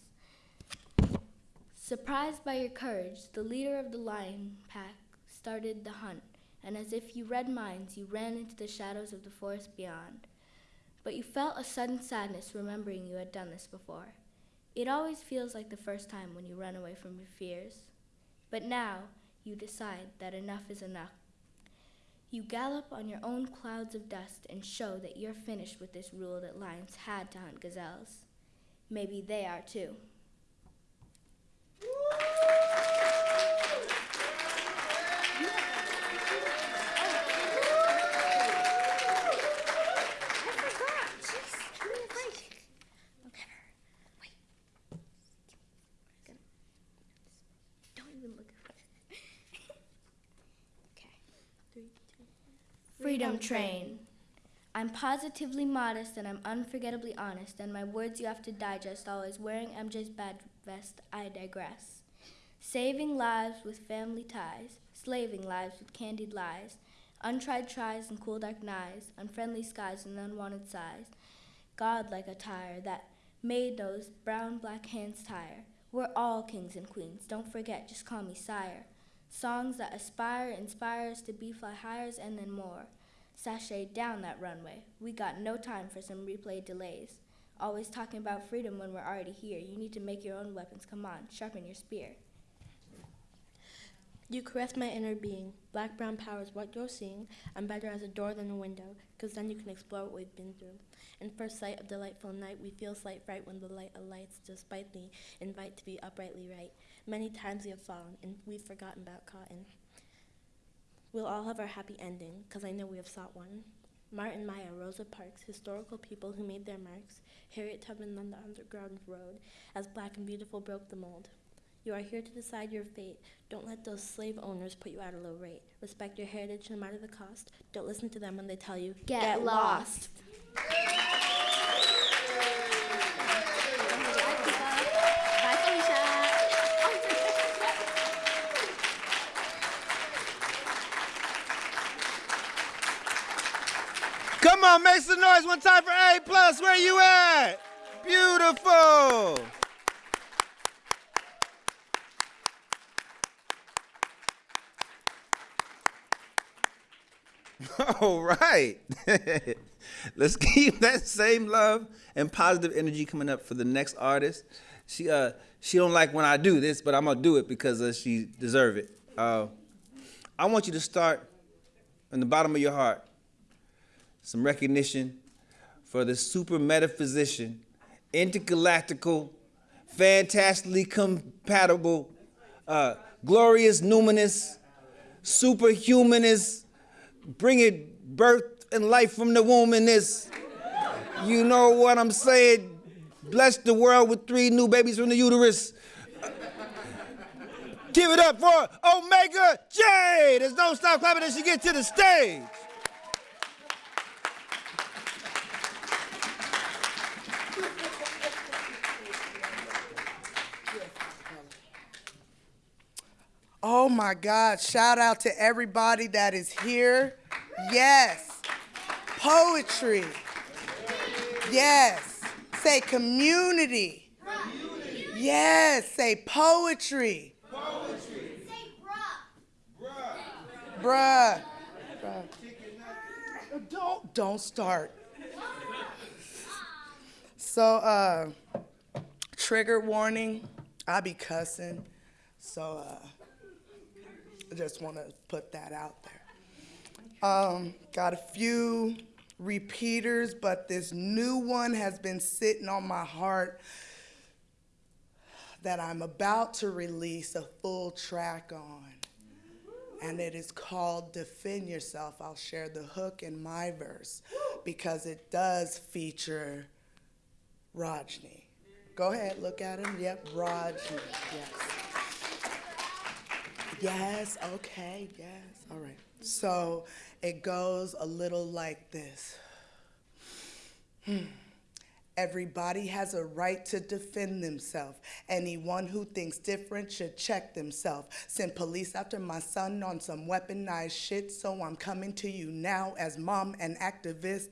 [SPEAKER 9] Surprised by your courage, the leader of the lion pack started the hunt, and as if you read minds, you ran into the shadows of the forest beyond. But you felt a sudden sadness remembering you had done this before. It always feels like the first time when you run away from your fears. But now, you decide that enough is enough. You gallop on your own clouds of dust and show that you're finished with this rule that lions had to hunt gazelles. Maybe they are too.
[SPEAKER 10] I forgot. Jeez, give me a break. Never. Wait.
[SPEAKER 9] Don't even look at me.
[SPEAKER 10] Okay. Three, two.
[SPEAKER 9] Train. I'm positively modest and I'm unforgettably honest, and my words you have to digest. Always wearing MJ's bad vest, I digress. Saving lives with family ties, slaving lives with candied lies, untried tries and cool dark knives, unfriendly skies and unwanted sighs. God like a tire that made those brown black hands tire. We're all kings and queens, don't forget, just call me sire. Songs that aspire, inspire us to be fly hires and then more. Sashay down that runway. We got no time for some replay delays. Always talking about freedom when we're already here. You need to make your own weapons. Come on, sharpen your spear.
[SPEAKER 10] You caress my inner being. Black brown power is what you're seeing. I'm better as a door than a window, because then you can explore what we've been through. In first sight of delightful night, we feel slight fright when the light alights, despite the invite to be uprightly right. Many times we have fallen, and we've forgotten about cotton. We'll all have our happy ending, because I know we have sought one. Martin Maya, Rosa Parks, historical people who made their marks, Harriet Tubman on the Underground Road, as black and beautiful broke the mold. You are here to decide your fate. Don't let those slave owners put you at a low rate. Respect your heritage no matter the cost. Don't listen to them when they tell you,
[SPEAKER 9] Get lost.
[SPEAKER 10] Bye,
[SPEAKER 1] Come on, make some noise one time for A plus. Where you at? Beautiful. (laughs) All right. (laughs) Let's keep that same love and positive energy coming up for the next artist. She uh she don't like when I do this, but I'm gonna do it because uh, she deserve it. Uh, I want you to start in the bottom of your heart some recognition for the super metaphysician, intergalactical, fantastically compatible, uh, glorious numinous, superhumanist, bringing birth and life from the womb in this. You know what I'm saying? Bless the world with three new babies from the uterus. Give it up for Omega J. There's no stop clapping as she gets to the stage.
[SPEAKER 11] Oh my God. Shout out to everybody that is here. Yes. Poetry. Yes. Say community. community. Yes. Say poetry. Say bruh. Bruh. Bruh. Don't don't start. So uh trigger warning. I be cussing. So uh I just want to put that out there. Um, got a few repeaters, but this new one has been sitting on my heart that I'm about to release a full track on. And it is called Defend Yourself. I'll share the hook in my verse because it does feature Rajni. Go ahead, look at him. Yep, Rajni. Yes. Yes, okay, yes, all right. So it goes a little like this. Hmm. Everybody has a right to defend themselves. Anyone who thinks different should check themselves. Send police after my son on some weaponized shit, so I'm coming to you now as mom and activist.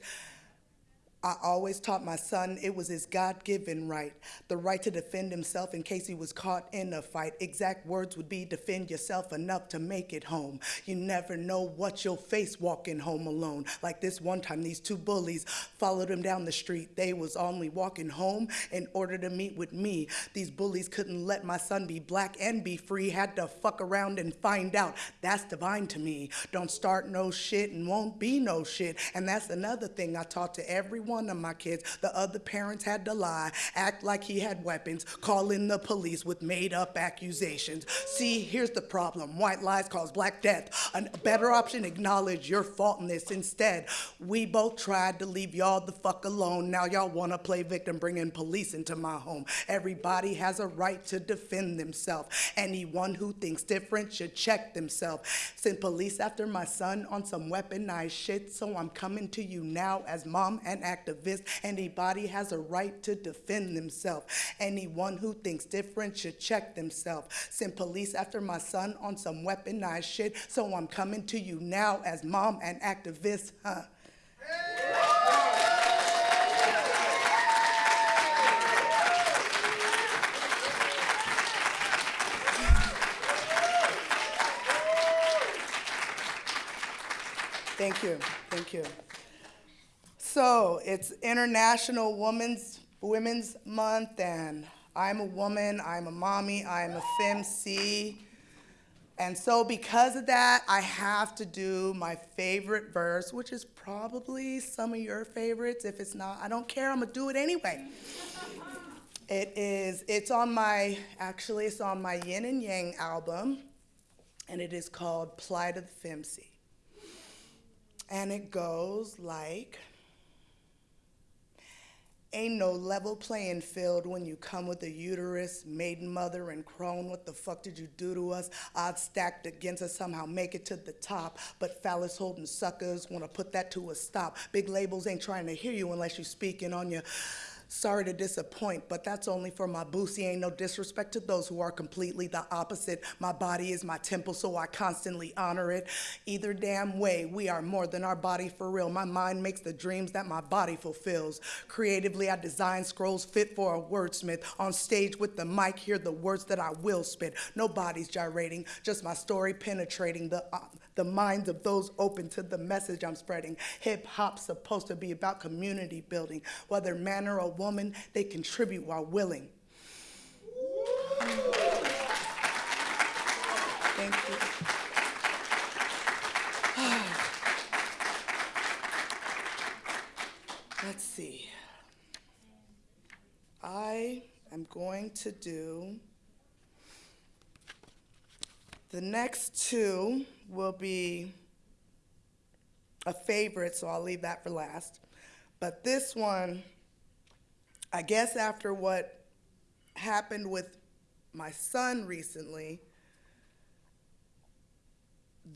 [SPEAKER 11] I always taught my son it was his God given right, the right to defend himself in case he was caught in a fight. Exact words would be defend yourself enough to make it home. You never know what you'll face walking home alone. Like this one time, these two bullies followed him down the street. They was only walking home in order to meet with me. These bullies couldn't let my son be black and be free, had to fuck around and find out. That's divine to me. Don't start no shit and won't be no shit. And that's another thing I taught to everyone one of my kids. The other parents had to lie, act like he had weapons, call in the police with made up accusations. See, here's the problem white lies cause black death. A better option, acknowledge your fault in this. Instead, we both tried to leave y'all the fuck alone. Now y'all wanna play victim, bringing police into my home. Everybody has a right to defend themselves. Anyone who thinks different should check themselves. Send police after my son on some weaponized shit, so I'm coming to you now as mom and activist. Anybody has a right to defend themselves. Anyone who thinks different should check themselves. Send police after my son on some weaponized shit, so I'm coming to you now as mom and activist, huh? Thank you, thank you. So it's International Women's Women's Month, and I'm a woman, I'm a mommy, I'm a FemC. And so, because of that, I have to do my favorite verse, which is probably some of your favorites. If it's not, I don't care, I'm gonna do it anyway. (laughs) It is, it's on my, actually, it's on my Yin and Yang album, and it is called Plight of the FemC. And it goes like, Ain't no level playing field when you come with a uterus, maiden mother, and crone. What the fuck did you do to us? Odds stacked against us, somehow make it to the top. But phallus holding suckers wanna put that to a stop. Big labels ain't trying to hear you unless you speaking on your. Sorry to disappoint, but that's only for my boosie. Ain't no disrespect to those who are completely the opposite. My body is my temple, so I constantly honor it. Either damn way, we are more than our body for real. My mind makes the dreams that my body fulfills. Creatively, I design scrolls fit for a wordsmith. On stage with the mic, hear the words that I will spit. No Nobody's gyrating, just my story penetrating the. Uh, the minds of those open to the message I'm spreading. Hip hop's supposed to be about community building. Whether man or a woman, they contribute while willing. Thank you. (sighs) Let's see. I am going to do the next two will be a favorite, so I'll leave that for last. But this one, I guess after what happened with my son recently,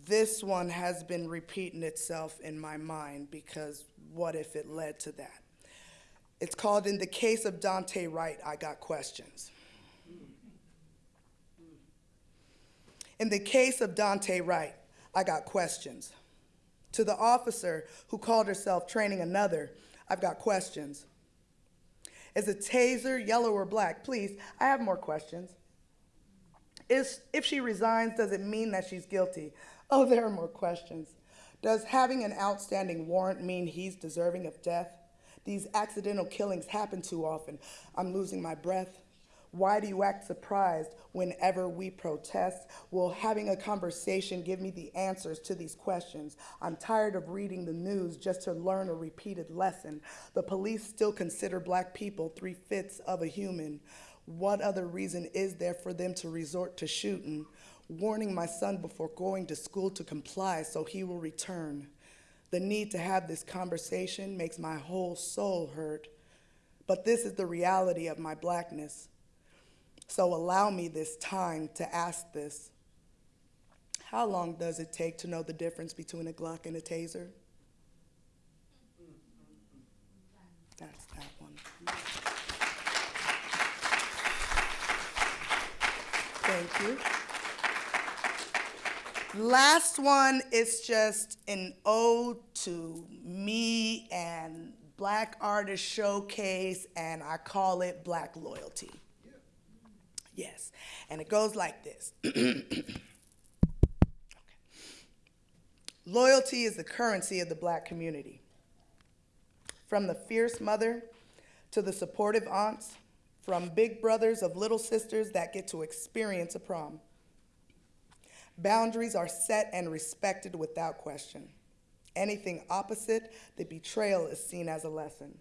[SPEAKER 11] this one has been repeating itself in my mind because what if it led to that? It's called In the Case of Daunte Wright, I Got Questions. In the case of Daunte Wright, I got questions. To the officer who called herself training another, I've got questions. Is a taser yellow or black? Please, I have more questions. Is, if she resigns, does it mean that she's guilty? Oh, there are more questions. Does having an outstanding warrant mean he's deserving of death? These accidental killings happen too often. I'm losing my breath. Why do you act surprised whenever we protest? Will having a conversation give me the answers to these questions? I'm tired of reading the news just to learn a repeated lesson. The police still consider black people three fifths of a human. What other reason is there for them to resort to shooting? Warning my son before going to school to comply so he will return. The need to have this conversation makes my whole soul hurt. But this is the reality of my blackness. So allow me this time to ask this. How long does it take to know the difference between a Glock and a taser? That's that one. Thank you. Last one is just an ode to me and Black Artist Showcase, and I call it Black Loyalty. Yes. And it goes like this. (clears throat) okay. Loyalty is the currency of the black community. From the fierce mother to the supportive aunts, from big brothers of little sisters that get to experience a prom. Boundaries are set and respected without question. Anything opposite, the betrayal is seen as a lesson.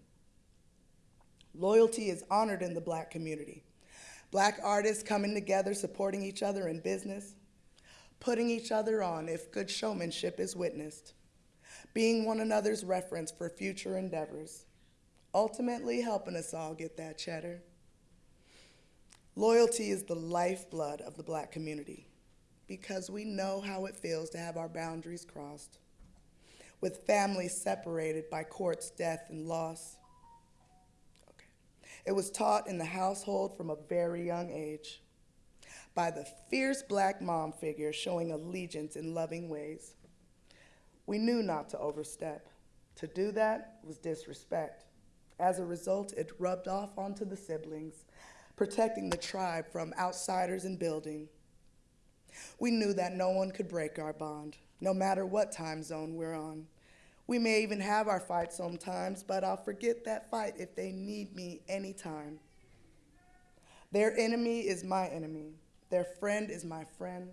[SPEAKER 11] Loyalty is honored in the black community. Black artists coming together, supporting each other in business, putting each other on if good showmanship is witnessed, being one another's reference for future endeavors, ultimately helping us all get that cheddar. Loyalty is the lifeblood of the black community because we know how it feels to have our boundaries crossed, with families separated by court's death and loss, it was taught in the household from a very young age by the fierce black mom figure showing allegiance in loving ways. We knew not to overstep. To do that was disrespect. As a result, it rubbed off onto the siblings, protecting the tribe from outsiders and building. We knew that no one could break our bond, no matter what time zone we're on. We may even have our fight sometimes, but I'll forget that fight if they need me anytime. Their enemy is my enemy. Their friend is my friend.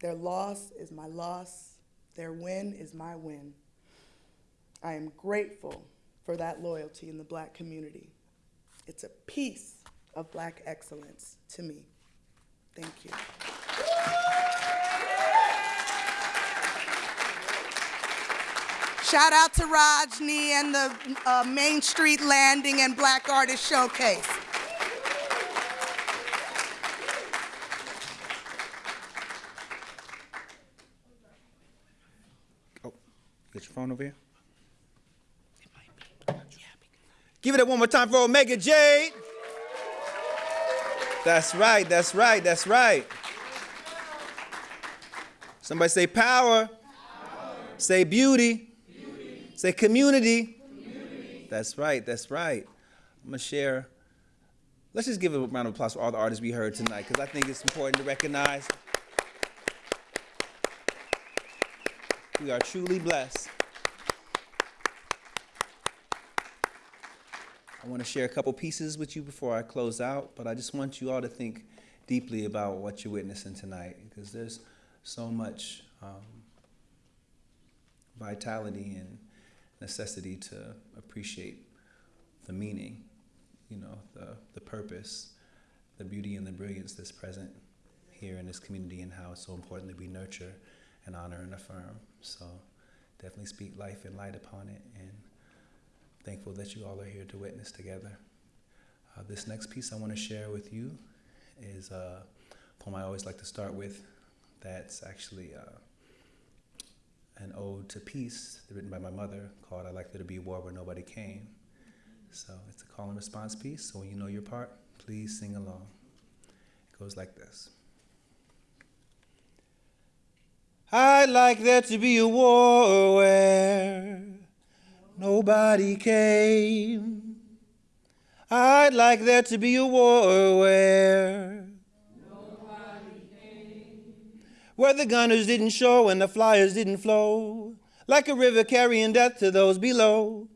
[SPEAKER 11] Their loss is my loss. Their win is my win. I am grateful for that loyalty in the black community. It's a piece of black excellence to me. Thank you. Shout out to Rajnii and the uh, Main Street Landing and Black Artist Showcase.
[SPEAKER 1] Oh, get your phone over here. Give it up one more time for Omega Jade. That's right, that's right, that's right. Somebody say power. Say beauty. Say community. That's right, that's right. I'm gonna share. Let's just give a round of applause for all the artists we heard tonight, because I think it's important to recognize we are truly blessed. I want to share a couple pieces with you before I close out, but I just want you all to think deeply about what you're witnessing tonight, because there's so much um, vitality and necessity to appreciate the meaning, you know, the, the purpose, the beauty and the brilliance that's present here in this community and how it's so important that we nurture and honor and affirm. So definitely speak life and light upon it and thankful that you all are here to witness together. Uh, this next piece I want to share with you is a poem I always like to start with that's actually uh, an ode to peace written by my mother called I Like There to Be a War Where Nobody Came. So it's a call and response piece, so when you know your part, please sing along. It goes like this. I'd like there to be a war where nobody came. I'd like there to be a war where where the gunners didn't show and the flyers didn't flow, like a river carrying death to those below,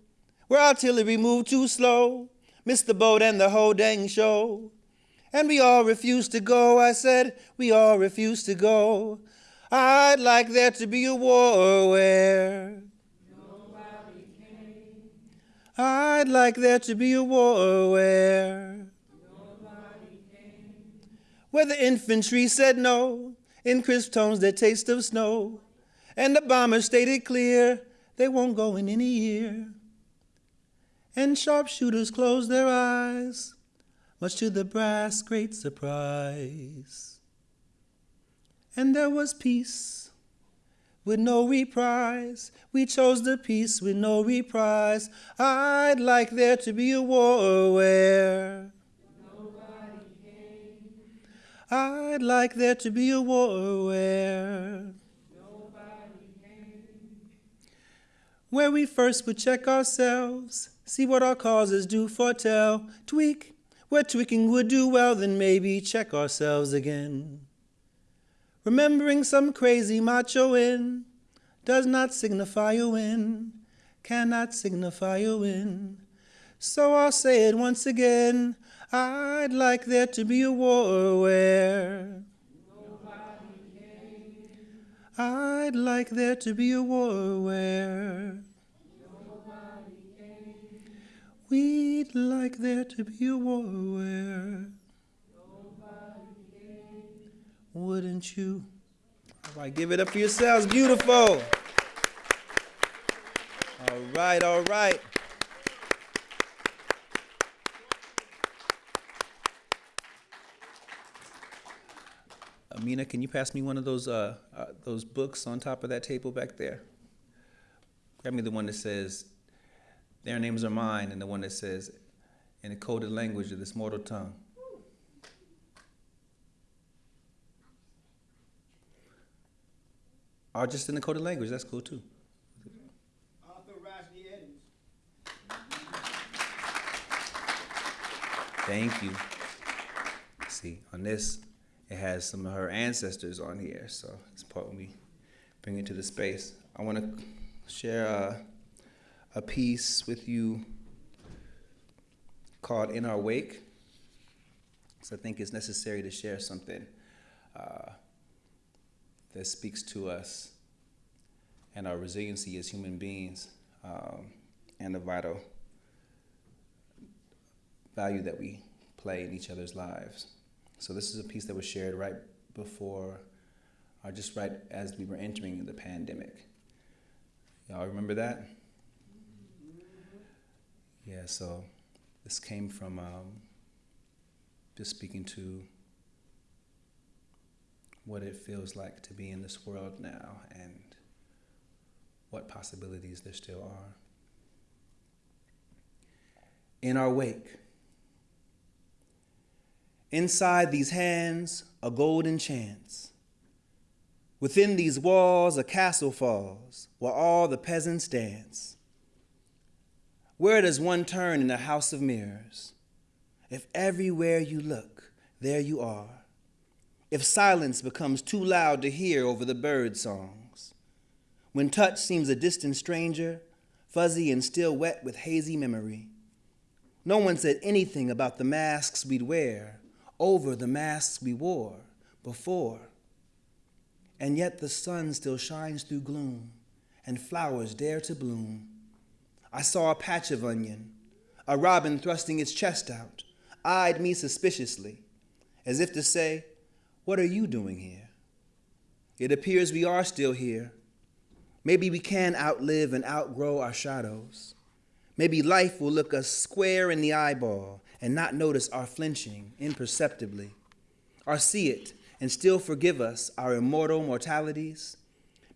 [SPEAKER 1] where artillery moved too slow, missed the boat and the whole dang show. And we all refused to go, I said, we all refused to go. I'd like there to be a war where nobody came. I'd like there to be a war where nobody came. where the infantry said no in crisp tones that taste of snow, and the bombers stated clear they won't go in any year. And sharpshooters closed their eyes, much to the brass' great surprise. And there was peace with no reprise. We chose the peace with no reprise. I'd like there to be a war where I'd like there to be a war where where we first would check ourselves, see what our causes do foretell, tweak where tweaking would do well, then maybe check ourselves again. Remembering some crazy macho in does not signify a win, cannot signify a win. So I'll say it once again. I'd like there to be a war where nobody came. I'd like there to be a war where nobody came. We'd like there to be a war where nobody came. Wouldn't you? All right, give it up for yourselves. Beautiful. All right, all right. Amina, can you pass me one of those uh, uh, those books on top of that table back there? Grab me the one that says, "Their names are mine," and the one that says, "In a coded language of this mortal tongue." Or just in the coded language, that's cool too.
[SPEAKER 6] Author Rajnii Eddins.
[SPEAKER 1] Thank you. See, on this, it has some of her ancestors on here, so it's important we bring it to the space. I want to share uh, a piece with you called In Our Wake. So I think it's necessary to share something uh, that speaks to us and our resiliency as human beings um, and the vital value that we play in each other's lives. So this is a piece that was shared right before, or just right as we were entering the pandemic. Y'all remember that? Yeah, so this came from um, just speaking to what it feels like to be in this world now and what possibilities there still are. In our wake, inside these hands, a golden chance. Within these walls, a castle falls, where all the peasants dance. Where does one turn in a house of mirrors? If everywhere you look, there you are. If silence becomes too loud to hear over the bird songs. When touch seems a distant stranger, fuzzy and still wet with hazy memory. No one said anything about the masks we'd wear over the masks we wore before. And yet the sun still shines through gloom, and flowers dare to bloom. I saw a patch of onion, a robin thrusting its chest out, eyed me suspiciously, as if to say, What are you doing here? It appears we are still here. Maybe we can outlive and outgrow our shadows. Maybe life will look us square in the eyeball and not notice our flinching imperceptibly, or see it and still forgive us our immortal mortalities.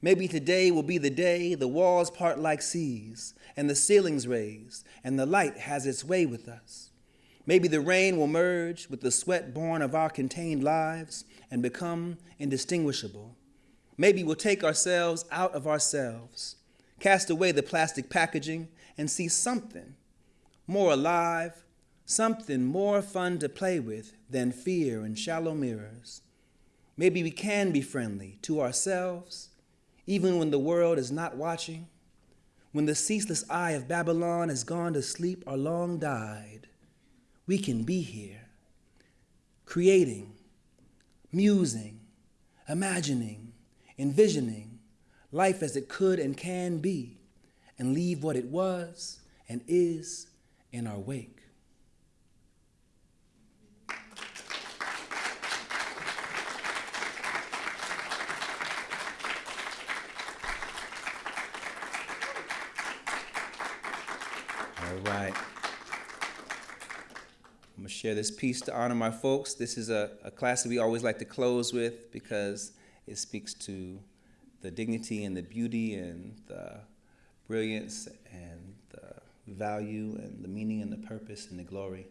[SPEAKER 1] Maybe today will be the day the walls part like seas, and the ceilings raise, and the light has its way with us. Maybe the rain will merge with the sweat born of our contained lives and become indistinguishable. Maybe we'll take ourselves out of ourselves, cast away the plastic packaging, and see something more alive, something more fun to play with than fear and shallow mirrors. Maybe we can be friendly to ourselves, even when the world is not watching, when the ceaseless eye of Babylon has gone to sleep or long died. We can be here, creating, musing, imagining, envisioning life as it could and can be, and leave what it was and is in our wake. All right. I'm going to share this piece to honor my folks. This is a, a class that we always like to close with because it speaks to the dignity and the beauty and the brilliance and the value and the meaning and the purpose and the glory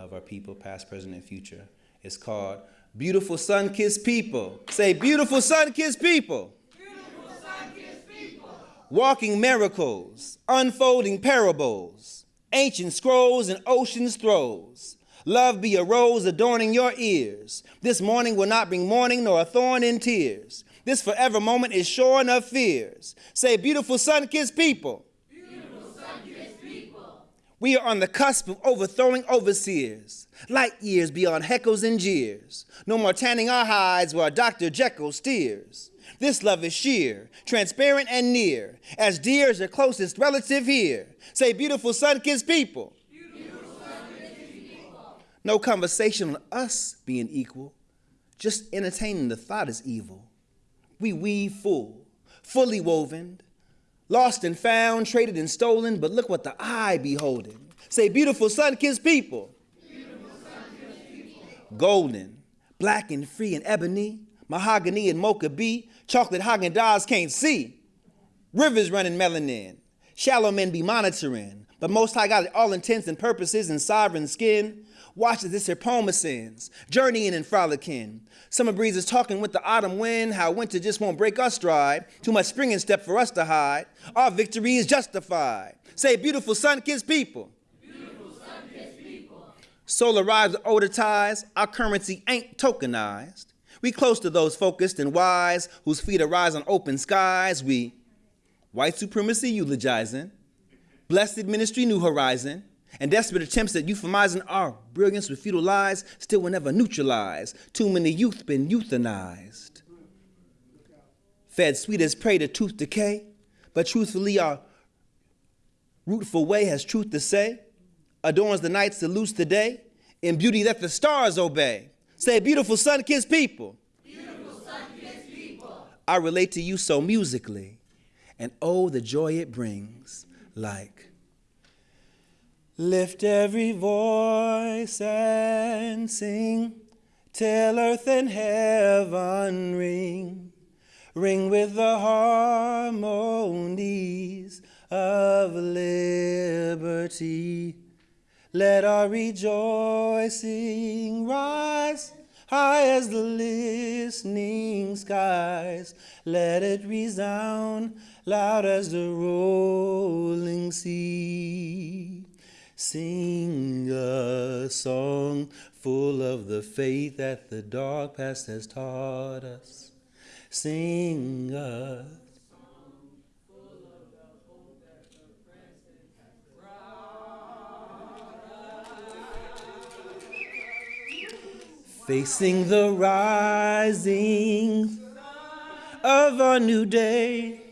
[SPEAKER 1] of our people, past, present, and future. It's called Beautiful Sun Kissed People. Say, Beautiful Sun Kissed People. Beautiful Sunkiss People. Walking miracles, unfolding parables, ancient scrolls and ocean's throes. Love be a rose adorning your ears. This morning will not bring mourning nor a thorn in tears. This forever moment is shorn of fears. Say, beautiful sun kissed people. We are on the cusp of overthrowing overseers, light years beyond heckles and jeers. No more tanning our hides while Dr. Jekyll steers. This love is sheer, transparent and near, as dear as your closest relative here. Say, beautiful sun kissed people. No conversation on us being equal, just entertaining the thought is evil. We weave full, fully woven, lost and found, traded and stolen, but look what the eye beholding. Say, beautiful sun kissed people. people. Golden, black and free and ebony, mahogany and mocha bee, chocolate Haagen Dazs can't see. Rivers running melanin, shallow men be monitoring, but most high got all intents and purposes in sovereign skin. Watch as this here poem ascends, journeying and frolicking. Summer breezes talking with the autumn wind, how winter just won't break our stride. Too much spring in step for us to hide. Our victory is justified. Say, beautiful sun-kissed people. Beautiful sun-kissed people. Older ties. Our currency ain't tokenized. We close to those focused and wise, whose feet arise on open skies. We white supremacy eulogizing, Blessed ministry, New Horizon, and desperate attempts at euphemizing our brilliance with futile lies still will never neutralize. Too many youth been euthanized. Fed sweet as prey to tooth decay, but truthfully our rootful way has truth to say, adorns the night, salutes the day, in beauty that the stars obey. Say, beautiful sun-kissed people.
[SPEAKER 12] Beautiful sun-kissed people.
[SPEAKER 1] I relate to you so musically, and oh, the joy it brings, like Lift every voice and sing till earth and heaven ring, ring with the harmonies of liberty. Let our rejoicing rise high as the listening skies. Let it resound loud as the rolling sea. Sing a song full of the faith that the dark past has taught us. Sing a song full of the hope that the present has brought us. Facing the rising of a new day.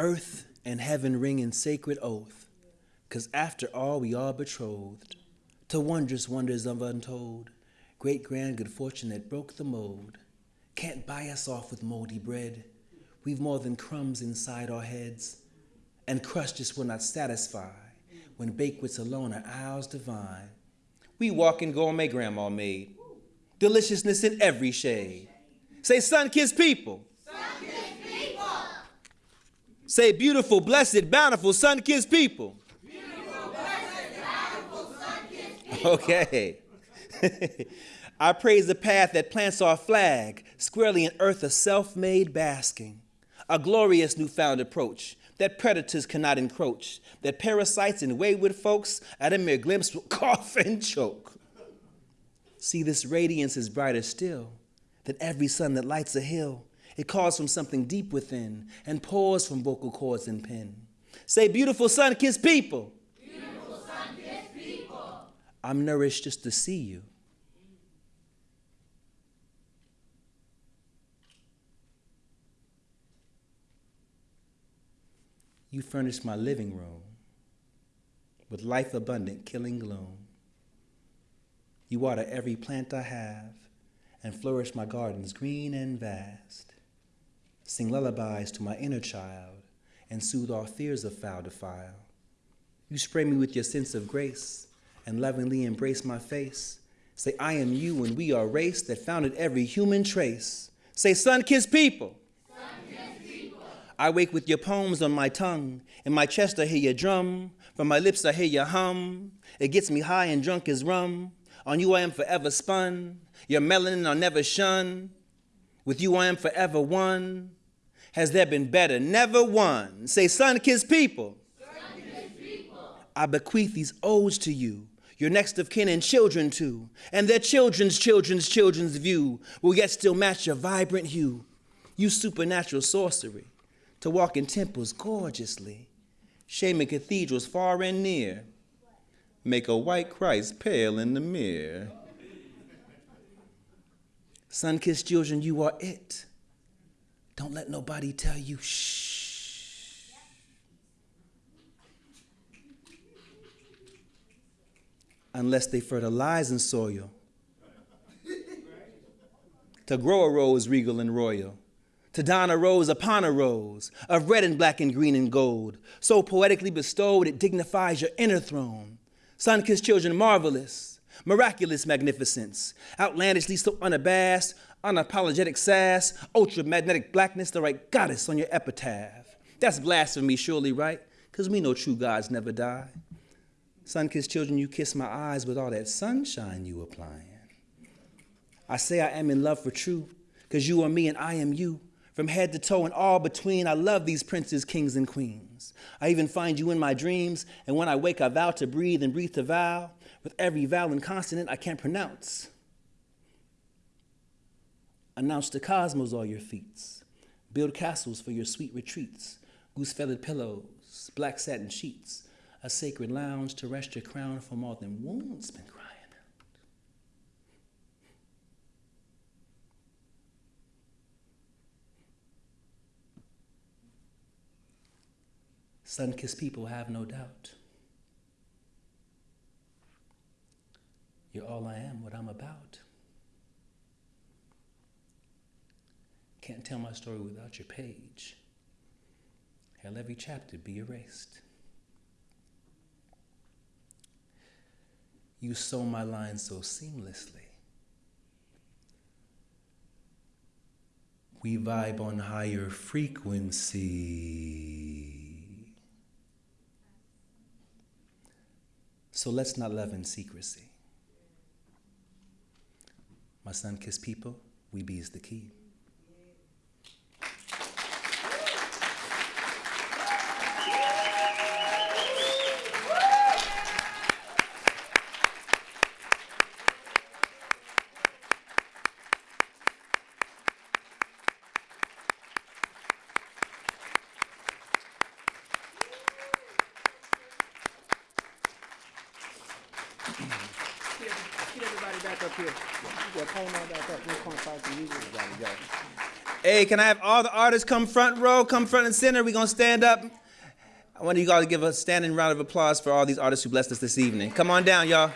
[SPEAKER 1] Earth and heaven ring in sacred oath, cause after all we are betrothed to wondrous wonders of untold, great grand good fortune that broke the mold. Can't buy us off with moldy bread. We've more than crumbs inside our heads, and crust just will not satisfy when banquets alone are ours divine. We walk in gourmet grandma made, deliciousness in every shade. Say, sun-kissed people. Say, beautiful, blessed, bountiful, sun kissed people.
[SPEAKER 12] Beautiful, blessed, bountiful, sun-kissed people.
[SPEAKER 1] Okay. (laughs) I praise the path that plants our flag squarely in earth of self made basking, a glorious newfound approach that predators cannot encroach, that parasites and wayward folks at a mere glimpse will (laughs) cough and choke. See, this radiance is brighter still than every sun that lights a hill it calls from something deep within and pours from vocal cords and pen. Say, beautiful sun kissed people.
[SPEAKER 12] Beautiful sun kissed people.
[SPEAKER 1] I'm nourished just to see you. You furnish my living room with life abundant, killing gloom. You water every plant I have and flourish my gardens green and vast sing lullabies to my inner child, and soothe all fears of foul defile. You spray me with your sense of grace, and lovingly embrace my face. Say, I am you, and we are race that founded every human trace. Say, sun-kissed people.
[SPEAKER 12] people.
[SPEAKER 1] I wake with your poems on my tongue. In my chest I hear your drum. From my lips I hear your hum. It gets me high and drunk as rum. On you I am forever spun. Your melanin I'll never shun. With you I am forever one. Has there been better? Never one. Say, sun-kissed people.
[SPEAKER 12] people.
[SPEAKER 1] I bequeath these odes to you, your next of kin and children too, and their children's children's children's view will yet still match your vibrant hue. You supernatural sorcery, to walk in temples gorgeously, shaming cathedrals far and near, make a white Christ pale in the mirror. Sun-kissed children, you are it. Don't let nobody tell you shh. Unless they fertilize in soil. to grow a rose regal and royal. To don a rose upon a rose of red and black and green and gold, so poetically bestowed it dignifies your inner throne. Sun kissed children, marvelous, miraculous magnificence, outlandishly so unabashed, unapologetic sass, ultra magnetic blackness, the right goddess on your epitaph. That's blasphemy, surely, right? Because we know true gods never die. Sun kissed children, you kiss my eyes with all that sunshine you applying. I say I am in love for true, because you are me and I am you. from head to toe and all between. I love these princes, kings, and queens. I even find you in my dreams, and when I wake, I vow to breathe and breathe to vow with every vowel and consonant I can't pronounce. Announce to cosmos all your feats. Build castles for your sweet retreats. Goose feathered pillows, black satin sheets, a sacred lounge to rest your crown for more than wounds been crying out. Sun kissed people have no doubt. You're all I am, what I'm about. Can't tell my story without your page. Hell, every chapter be erased. You sew my lines so seamlessly. We vibe on higher frequency. So let's not love in secrecy. My sun kissed people, we be is the key. Can I have all the artists come front row, come front and center? We're going to stand up. I want you all to give a standing round of applause for all these artists who blessed us this evening. Come on down, y'all.